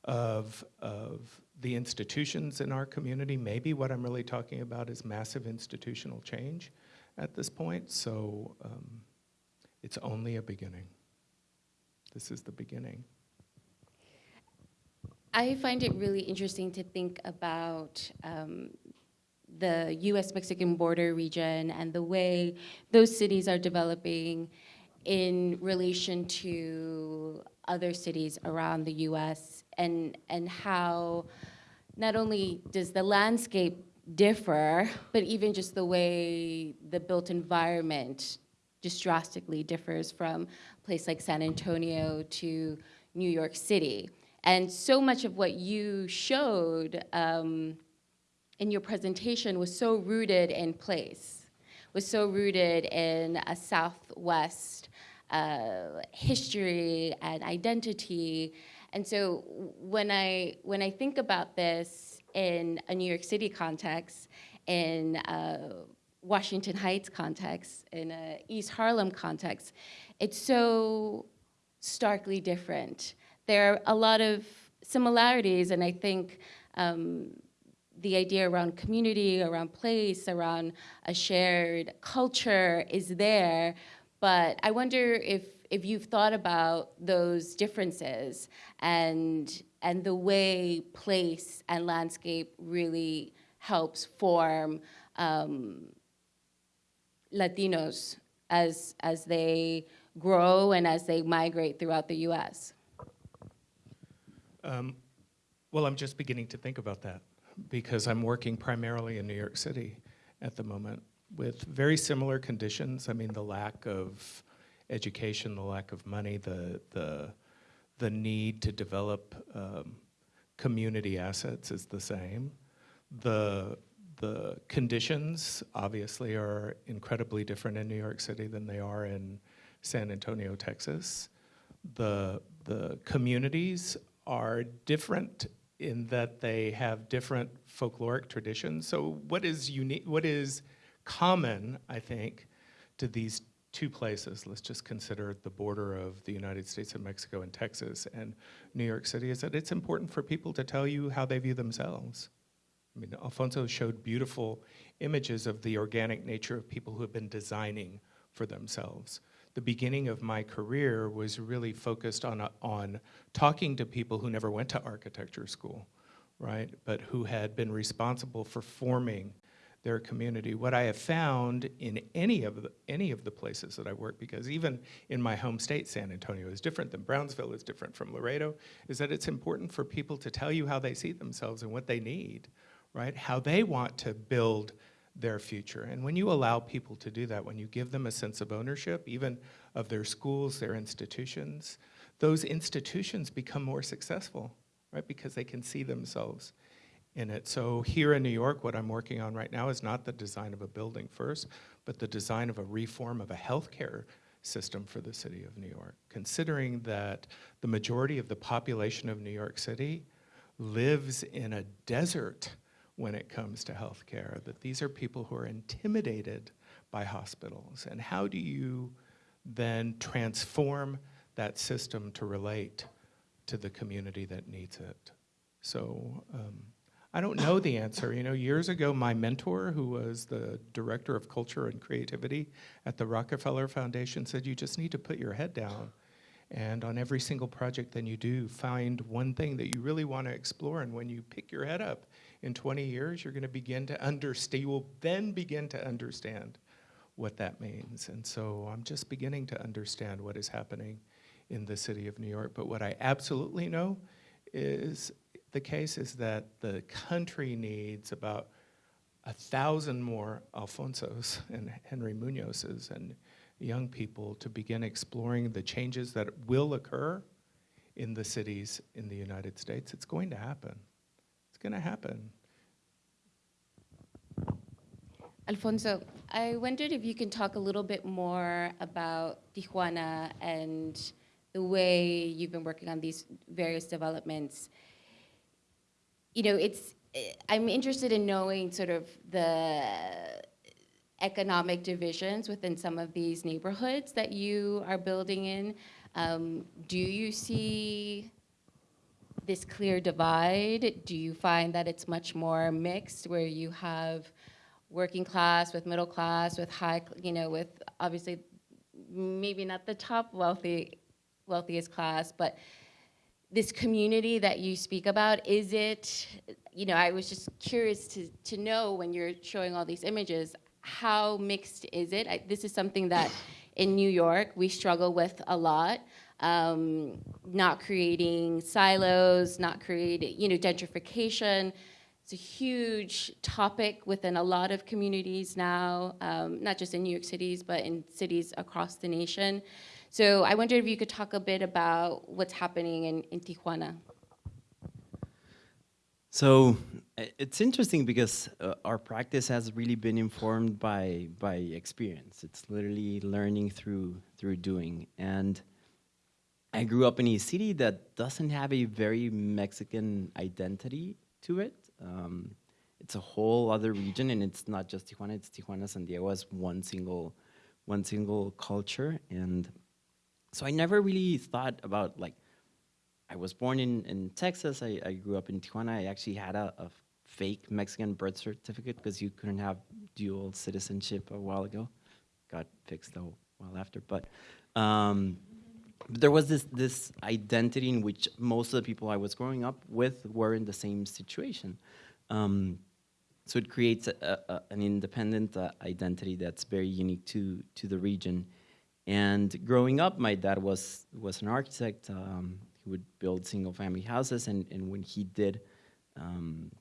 of, of the institutions in our community. Maybe what I'm really talking about is massive institutional change at this point. So um, it's only a beginning. This is the beginning. I find it really interesting to think about um, the US Mexican border region and the way those cities are developing in relation to other cities around the US and, and how not only does the landscape differ, but even just the way the built environment just drastically differs from a place like San Antonio to New York City. And so much of what you showed um, in your presentation was so rooted in place, was so rooted in a Southwest uh, history and identity. And so when I, when I think about this in a New York City context, in a Washington Heights context, in a East Harlem context, it's so starkly different. There are a lot of similarities, and I think um, the idea around community, around place, around a shared culture is there. But I wonder if, if you've thought about those differences and, and the way place and landscape really helps form um, Latinos as, as they grow and as they migrate throughout the US. Um, well, I'm just beginning to think about that because I'm working primarily in New York City at the moment with very similar conditions. I mean, the lack of education, the lack of money, the the the need to develop um, community assets is the same. The the conditions obviously are incredibly different in New York City than they are in San Antonio, Texas. The the communities are different in that they have different folkloric traditions. So what is unique, what is common, I think, to these two places, let's just consider the border of the United States and Mexico and Texas and New York City, is that it's important for people to tell you how they view themselves. I mean, Alfonso showed beautiful images of the organic nature of people who have been designing for themselves the beginning of my career was really focused on, on talking to people who never went to architecture school, right? But who had been responsible for forming their community. What I have found in any of the, any of the places that I work, because even in my home state, San Antonio is different than Brownsville, is different from Laredo, is that it's important for people to tell you how they see themselves and what they need, right? How they want to build their future. And when you allow people to do that, when you give them a sense of ownership, even of their schools, their institutions, those institutions become more successful, right? Because they can see themselves in it. So here in New York, what I'm working on right now is not the design of a building first, but the design of a reform of a healthcare system for the city of New York, considering that the majority of the population of New York City lives in a desert when it comes to healthcare, that these are people who are intimidated by hospitals. And how do you then transform that system to relate to the community that needs it? So um, I don't know the answer. You know, years ago, my mentor, who was the director of culture and creativity at the Rockefeller Foundation, said, You just need to put your head down. And on every single project that you do, find one thing that you really want to explore. And when you pick your head up in 20 years, you're going to begin to understand, you will then begin to understand what that means. And so I'm just beginning to understand what is happening in the city of New York. But what I absolutely know is the case is that the country needs about a thousand more Alfonsos and Henry Munozes and young people to begin exploring the changes that will occur in the cities in the United States. It's going to happen. It's going to happen. Alfonso, I wondered if you can talk a little bit more about Tijuana and the way you've been working on these various developments. You know, it's, I'm interested in knowing sort of the economic divisions within some of these neighborhoods that you are building in. Um, do you see this clear divide? Do you find that it's much more mixed where you have working class with middle class with high, you know, with obviously maybe not the top wealthy, wealthiest class, but this community that you speak about, is it, you know, I was just curious to, to know when you're showing all these images, how mixed is it? I, this is something that in New York we struggle with a lot. Um, not creating silos, not creating, you know, gentrification. It's a huge topic within a lot of communities now, um, not just in New York cities, but in cities across the nation. So I wondered if you could talk a bit about what's happening in, in Tijuana. So it's interesting because uh, our practice has really been informed by by experience. It's literally learning through through doing. And I grew up in a city that doesn't have a very Mexican identity to it. Um, it's a whole other region, and it's not just Tijuana. It's Tijuana, San Diego as one single one single culture. And so I never really thought about like I was born in, in Texas. I, I grew up in Tijuana. I actually had a, a fake Mexican birth certificate because you couldn't have dual citizenship a while ago. Got fixed a while after. But, um, there was this, this identity in which most of the people I was growing up with were in the same situation. Um, so it creates a, a, an independent uh, identity that's very unique to, to the region. And growing up, my dad was, was an architect. Um, he would build single family houses, and, and when he did, um,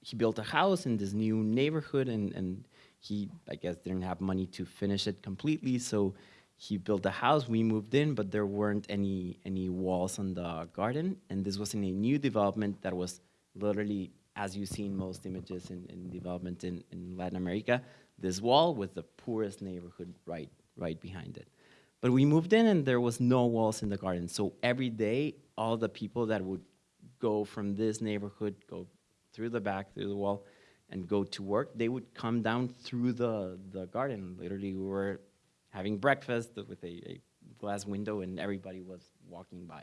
he built a house in this new neighborhood, and, and he, I guess, didn't have money to finish it completely, so he built a house. We moved in, but there weren't any, any walls on the garden, and this was in a new development that was literally, as you see in most images in, in development in, in Latin America, this wall with the poorest neighborhood right, right behind it. But we moved in and there was no walls in the garden. So every day, all the people that would go from this neighborhood, go through the back, through the wall, and go to work, they would come down through the, the garden. Literally, we were having breakfast with a, a glass window and everybody was walking by.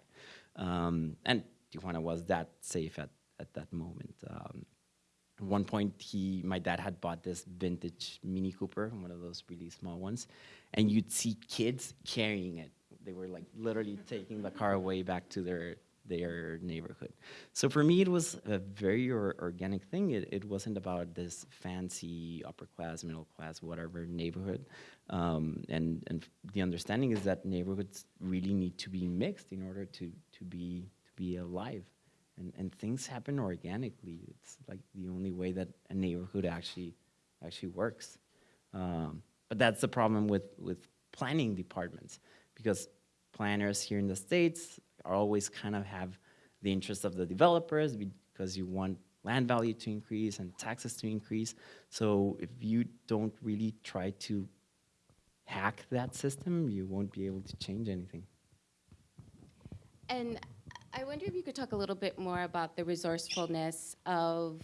Um, and Tijuana was that safe at, at that moment. Um, at one point, he, my dad had bought this vintage Mini Cooper, one of those really small ones, and you'd see kids carrying it. They were like literally taking the car away back to their their neighborhood. So for me, it was a very or, organic thing. It, it wasn't about this fancy upper class, middle class, whatever neighborhood. Um, and and the understanding is that neighborhoods really need to be mixed in order to to be to be alive and, and things happen organically. It's like the only way that a neighborhood actually actually works. Um, but that's the problem with with planning departments because planners here in the States are always kind of have the interest of the developers because you want land value to increase and taxes to increase. So if you don't really try to hack that system, you won't be able to change anything. And I wonder if you could talk a little bit more about the resourcefulness of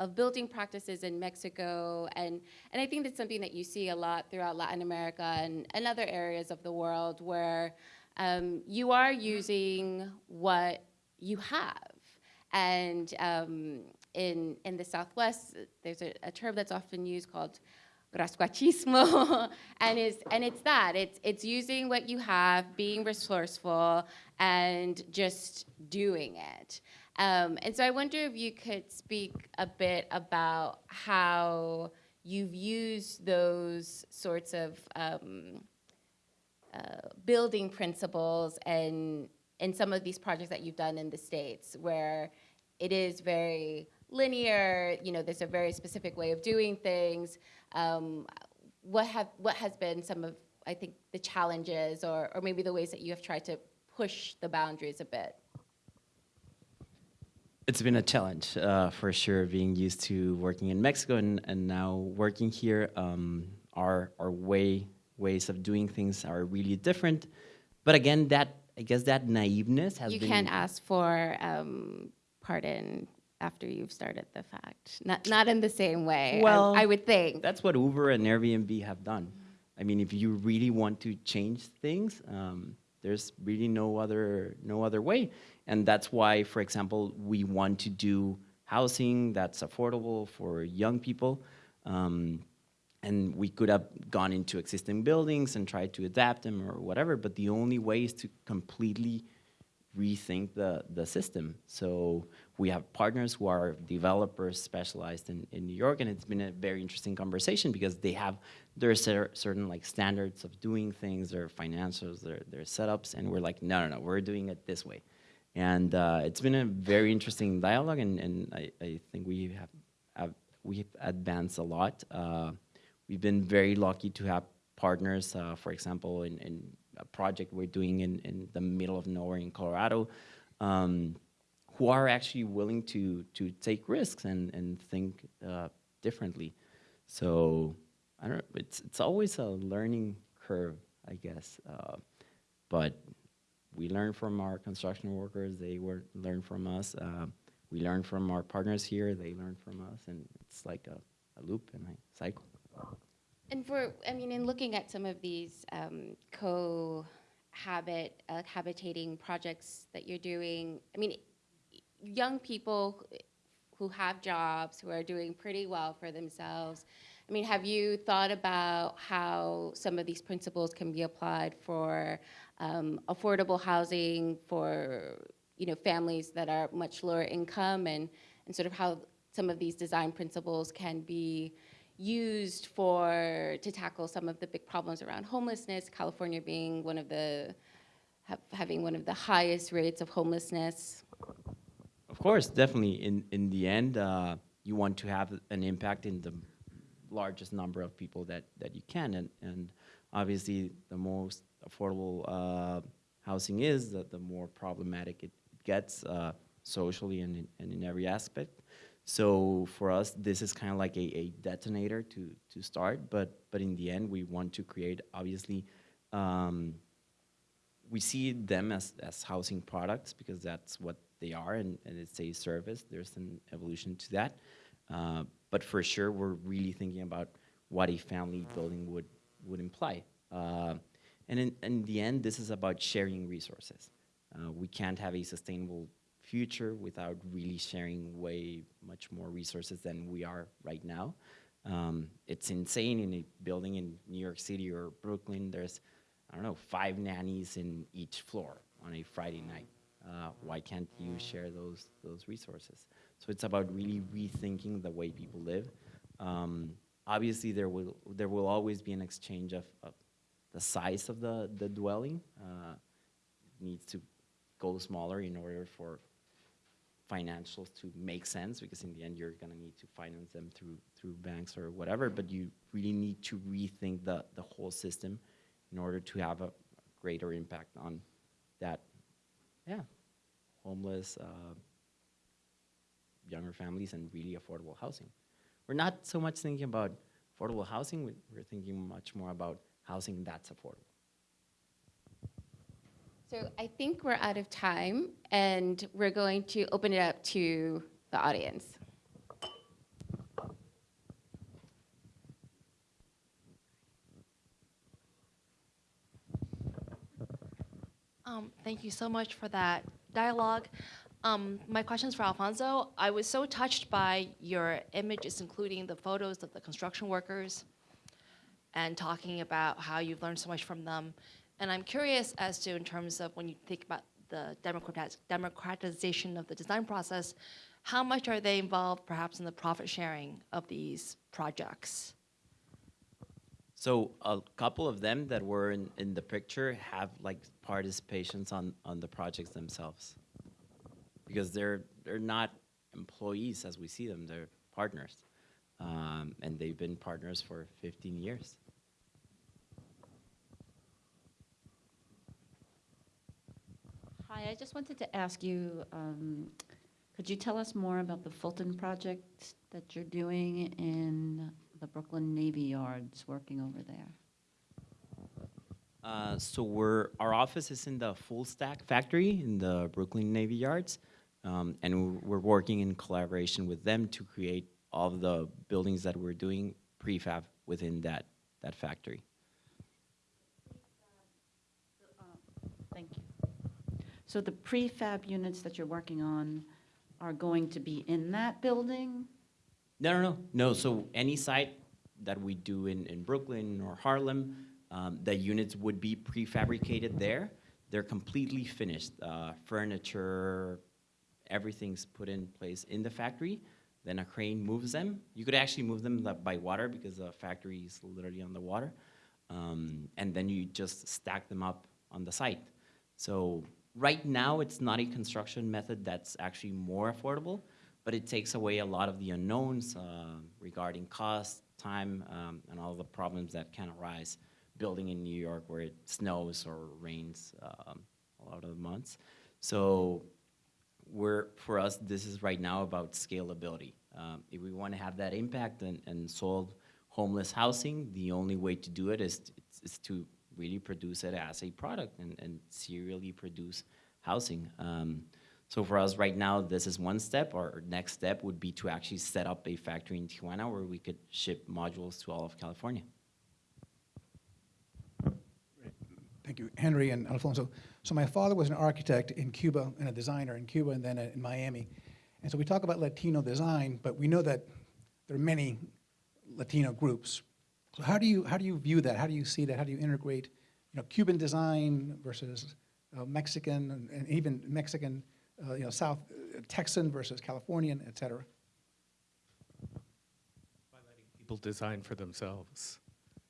of building practices in Mexico, and and I think that's something that you see a lot throughout Latin America and, and other areas of the world where um, you are using what you have, and um, in in the Southwest, there's a, a term that's often used called rascuachismo and it's and it's that. It's it's using what you have being resourceful and just doing it. Um, and so i wonder if you could speak a bit about how you've used those sorts of um, building principles and in some of these projects that you've done in the states where it is very linear you know there's a very specific way of doing things um, what have what has been some of I think the challenges or or maybe the ways that you have tried to push the boundaries a bit? It's been a challenge uh, for sure, being used to working in Mexico and, and now working here. Um, our our way ways of doing things are really different. But again, that I guess that naiveness has You been. can't ask for um, pardon after you've started the fact. Not not in the same way. I- I, would think. That's what Uber and Airbnb have done. I mean, if you really want to change things, um, there's really no other no other way, and that's why, for example, we want to do housing that's affordable for young people. Um, and we could have gone into existing buildings and tried to adapt them or whatever, but the only way is to completely rethink the, the system. So we have partners who are developers specialized in, in New York, and it's been a very interesting conversation because they have their cer- certain like standards of doing things, their financials, their, their setups, and we're like, no, no, no, we're doing it this way. And uh, it's been a very interesting dialogue, and, and I, I think we have, have we've advanced a lot. Uh, we've been very lucky to have partners, uh, for example, in, in a project we're doing in, in the middle of nowhere in Colorado, um, who are actually willing to to take risks and and think uh, differently. So I don't. It's it's always a learning curve, I guess. Uh, but we learn from our construction workers. They were learn from us. Uh, we learn from our partners here. They learn from us, and it's like a, a loop and a cycle. And for, I mean, in looking at some of these um, co-habit, uh, habitating projects that you're doing, I mean, young people who have jobs, who are doing pretty well for themselves, I mean, have you thought about how some of these principles can be applied for um, affordable housing for, you know, families that are much lower income and, and sort of how some of these design principles can be used for to tackle some of the big problems around homelessness. California being one of the ha- having one of the highest rates of homelessness. Of course, definitely. In in the end, uh, you want to have an impact in the largest number of people that, that you can, and and obviously, the most affordable uh, housing is, the, the more problematic it gets uh, socially and in, and in every aspect. So for us, this is kind of like a, a detonator to to start, but but in the end, we want to create obviously. Um, we see them as, as housing products because that's what they are and, and it's a service. There's an evolution to that. Uh, but for sure, we're really thinking about what a family building would, would imply. Uh, and in, in the end, this is about sharing resources. Uh, we can't have a sustainable future without really sharing way much more resources than we are right now. Um, it's insane in a building in New York City or Brooklyn. There's I don't know, five nannies in each floor on a Friday night. Uh, why can't you share those those resources? So it's about really rethinking the way people live. Um, obviously, there will there will always be an exchange of, of the size of the the dwelling. Uh, needs to go smaller in order for financials to make sense because in the end you're going to need to finance them through through banks or whatever but you really need to rethink the the whole system in order to have a greater impact on that, yeah, homeless, uh, younger families and really affordable housing. We're not so much thinking about affordable housing, we- we're thinking much more about housing that's affordable. So I think we're out of time, and we're going to open it up to the audience. Um, thank you so much for that dialogue. Um, my questions for Alfonso. I was so touched by your images, including the photos of the construction workers, and talking about how you've learned so much from them. And I'm curious as to, in terms of when you think about the democratiz- democratization of the design process, how much are they involved, perhaps, in the profit sharing of these projects? So a couple of them that were in, in the picture have like participations on, on the projects themselves. Because they're, they're not employees as we see them, they're partners. Um, and they've been partners for 15 years. Hi, I just wanted to ask you, um, could you tell us more about the Fulton project that you're doing in the Brooklyn Navy Yards, working over there? Uh, so we're our office is in the Full Stack factory in the Brooklyn Navy Yards, um, and we're, working in collaboration with them to create all of the buildings that we're doing prefab within that that factory. Thank you. So the prefab units that you're working on are going to be in that building? No, no, no, no. So any site that we do in, in Brooklyn or Harlem, um, the units would be prefabricated there. They're completely finished. Uh, furniture, everything's put in place in the factory. Then a crane moves them. You could actually move them by water because the factory is literally on the water. Um, and then you just stack them up on the site. So right now, it's not a construction method that's actually more affordable, but it takes away a lot of the unknowns uh, regarding cost, time, um, and all the problems that can arise building in New York where it snows or rains um, a lot of the months. So we're, for us, this is right now about scalability. Um, if we want to have that impact and, and solve homeless housing, the only way to do it is, is to really produce it as a product and, and serially produce housing. Um, so for us right now, this is one step. Our next step would be to actually set up a factory in Tijuana where we could ship modules to all of California. Thank you, Henry and Alfonso. So my father was an architect in Cuba and a designer in Cuba and then in Miami. And so we talk about Latino design, but we know that there are many Latino groups. So how do you how do you view that? How do you see that? How do you integrate, you know, Cuban design versus uh, Mexican and, and even Mexican, uh, you know, South uh, Texan versus Californian, et cetera? by letting people design for themselves.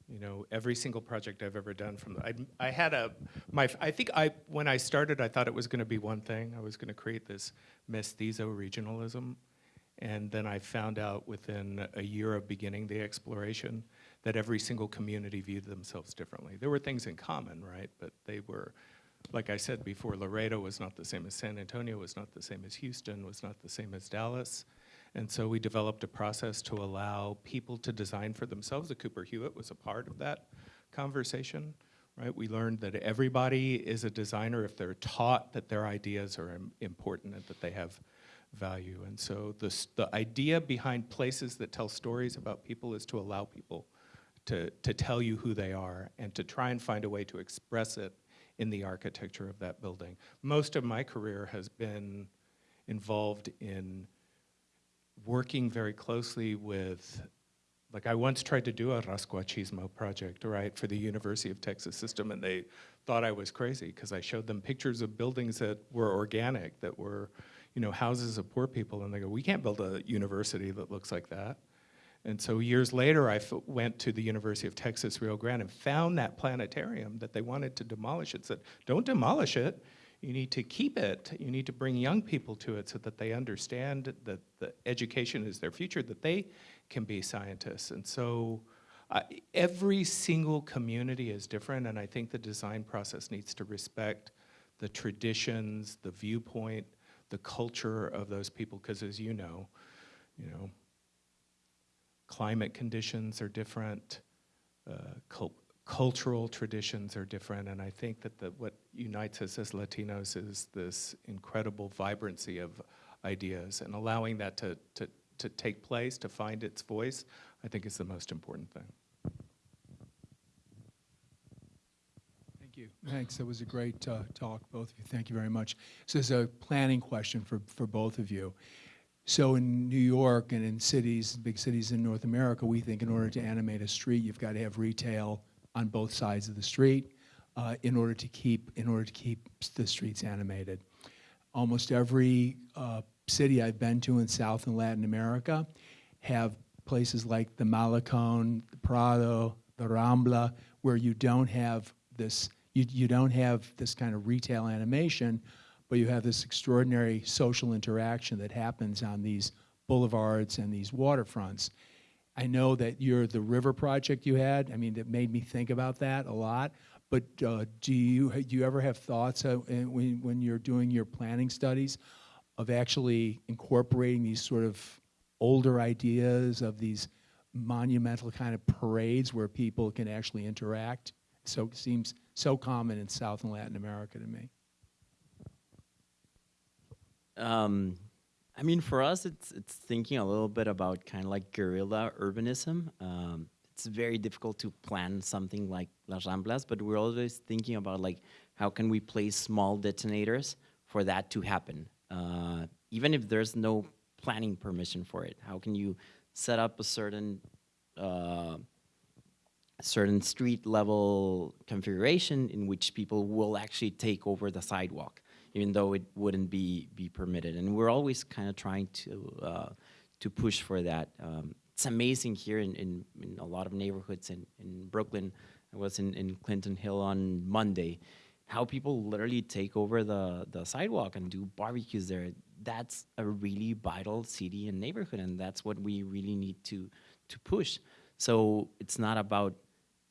You know, every single project I've ever done from the, I, I had a, my, I think I, when I started, I thought it was going to be one thing. I was going to create this mestizo regionalism. And then I found out within a year of beginning the exploration that every single community viewed themselves differently. There were things in common, right? But they were, like I said before, Laredo was not the same as San Antonio, was not the same as Houston, was not the same as Dallas. And so we developed a process to allow people to design for themselves. The Cooper Hewitt was a part of that conversation, right? We learned that everybody is a designer if they're taught that their ideas are important and that they have value. And so the, the idea behind places that tell stories about people is to allow people to, to tell you who they are and to try and find a way to express it in the architecture of that building. Most of my career has been involved in working very closely with, like I once tried to do a Rascuachismo project, right, for the University of Texas system, and they thought I was crazy because I showed them pictures of buildings that were organic, that were, you know, houses of poor people, and they go, we can't build a university that looks like that. And so years later, I went to the University of Texas, Rio Grande, and found that planetarium that they wanted to demolish. It said, don't demolish it. You need to keep it. You need to bring young people to it so that they understand that the education is their future, that they can be scientists. And so I, every single community is different, and I think the design process needs to respect the traditions, the viewpoint, the culture of those people, because as you know, you know, climate conditions are different, uh, cul- cultural traditions are different, and I think that the, what unites us as Latinos is this incredible vibrancy of ideas, and allowing that to, to, to take place, to find its voice, I think is the most important thing. Thank you. Thanks. That was a great uh, talk, both of you. Thank you very much. So, there's a planning question for, for both of you. So, in New York and in cities, big cities in North America, we think in order to animate a street, you've got to have retail on both sides of the street uh, in order to keep in order to keep the streets animated. Almost every uh, city I've been to in South and Latin America have places like the Malecon, the Prado, the Rambla, where you don't have this you, you don't have this kind of retail animation, but you have this extraordinary social interaction that happens on these boulevards and these waterfronts. I know that you're the river project you had. I mean, that made me think about that a lot. But uh, do you do you ever have thoughts uh, when when you're doing your planning studies of actually incorporating these sort of older ideas of these monumental kind of parades where people can actually interact? So it seems so common in South and Latin America to me. Um, I mean, for us, it's it's thinking a little bit about kind of like guerrilla urbanism. Um, it's very difficult to plan something like Las Ramblas, but we're always thinking about like how can we place small detonators for that to happen, uh, even if there's no planning permission for it. How can you set up a certain uh, certain street level configuration in which people will actually take over the sidewalk? Even though it wouldn't be be permitted. And we're always kind of trying to uh, to push for that. Um, it's amazing here in, in, in, a lot of neighborhoods in, in Brooklyn. I was in, in Clinton Hill on Monday. How people literally take over the, the sidewalk and do barbecues there. That's a really vital city and neighborhood, and that's what we really need to to push. So it's not about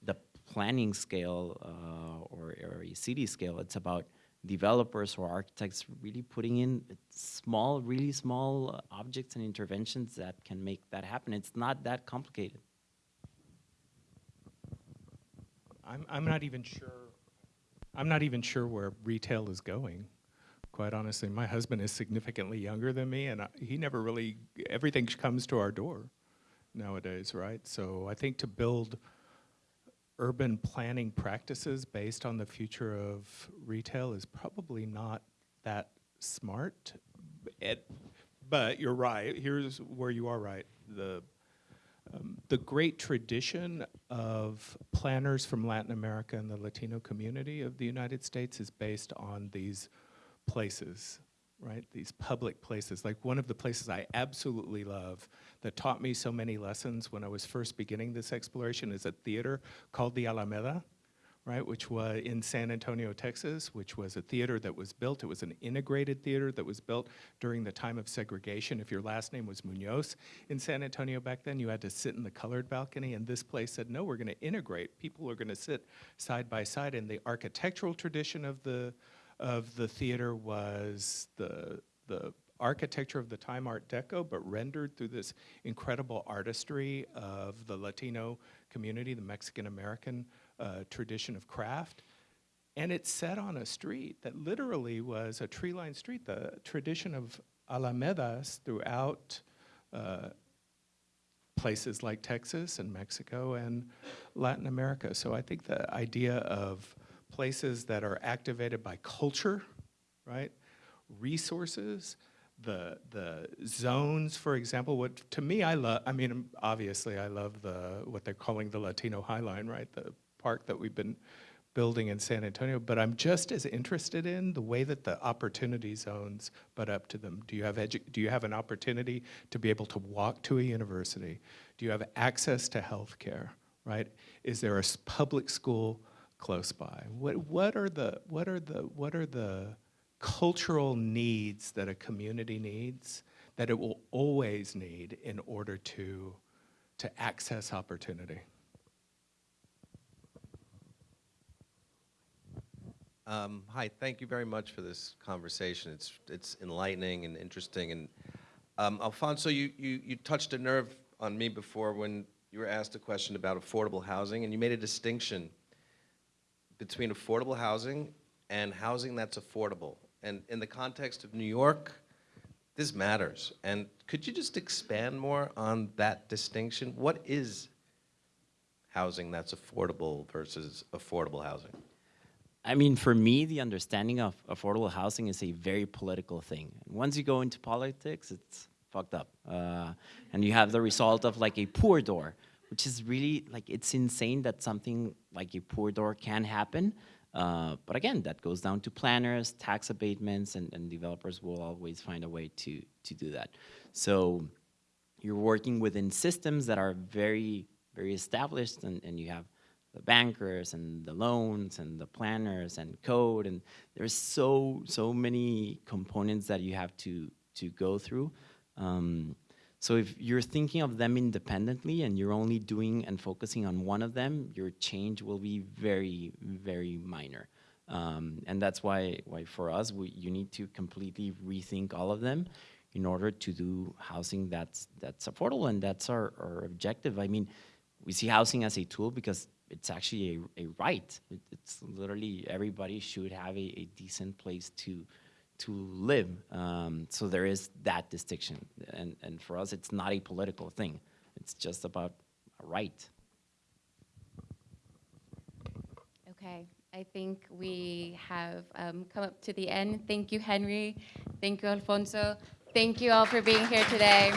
the planning scale uh, or, or a city scale. It's about developers or architects really putting in small, really small uh, objects and interventions that can make that happen. It's not that complicated. I'm, I'm not even sure. I'm not even sure where retail is going. Quite honestly, my husband is significantly younger than me, and I, he never really. Everything comes to our door nowadays, right? So I think to build urban planning practices based on the future of retail is probably not that smart. It, but you're right. Here's where you are right. The um, the great tradition of planners from Latin America and the Latino community of the United States is based on these places right? These public places. Like one of the places I absolutely love that taught me so many lessons when I was first beginning this exploration is a theater called the Alameda, right? Which was in San Antonio, Texas, which was a theater that was built. It was an integrated theater that was built during the time of segregation. If your last name was Munoz in San Antonio back then, you had to sit in the colored balcony. And this place said, no, we're going to integrate. People are going to sit side by side. And the architectural tradition of the of the theater was the, the architecture of the time Art Deco, but rendered through this incredible artistry of the Latino community, the Mexican American uh, tradition of craft. And it's set on a street that literally was a tree lined street, the tradition of alamedas throughout uh, places like Texas and Mexico and Latin America. So I think the idea of places that are activated by culture, right? Resources, the the zones, for example. What to me, I love. I mean, obviously, I love the what they're calling the Latino High Line, right? The park that we've been building in San Antonio. But I'm just as interested in the way that the opportunity zones butt up to them. Do you have Do you have an opportunity to be able to walk to a university? Do you have access to health care? Right? Is there a public school? close by? What, what, are the, what, are the, what are the cultural needs that a community needs that it will always need in order to, to access opportunity. Um, hi, thank you very much for this conversation. It's, it's enlightening and interesting. And um, Alfonso, you, you, you touched a nerve on me before when you were asked a question about affordable housing, and you made a distinction between affordable housing and housing that's affordable and in the context of New York, this matters. And could you just expand more on that distinction? What is housing that's affordable versus affordable housing? I mean, for me, the understanding of affordable housing is a very political thing. Once you go into politics, it's fucked up. Uh, and you have the result of like a poor door, which is really like it's insane that something like a poor door can happen. Uh, but again, that goes down to planners, tax abatements, and, and developers will always find a way to, to do that. So you're working within systems that are very, very established, and, and you have the bankers and the loans and the planners and code, and there's so so many components that you have to to go through. Um, so if you're thinking of them independently and you're only doing and focusing on one of them, your change will be very, very minor. Um, and that's why, why for us, we, you need to completely rethink all of them in order to do housing that's, that's affordable. And that's our, our objective. I mean, we see housing as a tool because it's actually a, a right. It, it's literally everybody should have a, a decent place to, to live. Um, so there is that distinction. And, and for us, it's not a political thing. It's just about a right. Okay, I think we have um, come up to the end. Thank you, Henry. Thank you, Alfonso. Thank you all for being here today.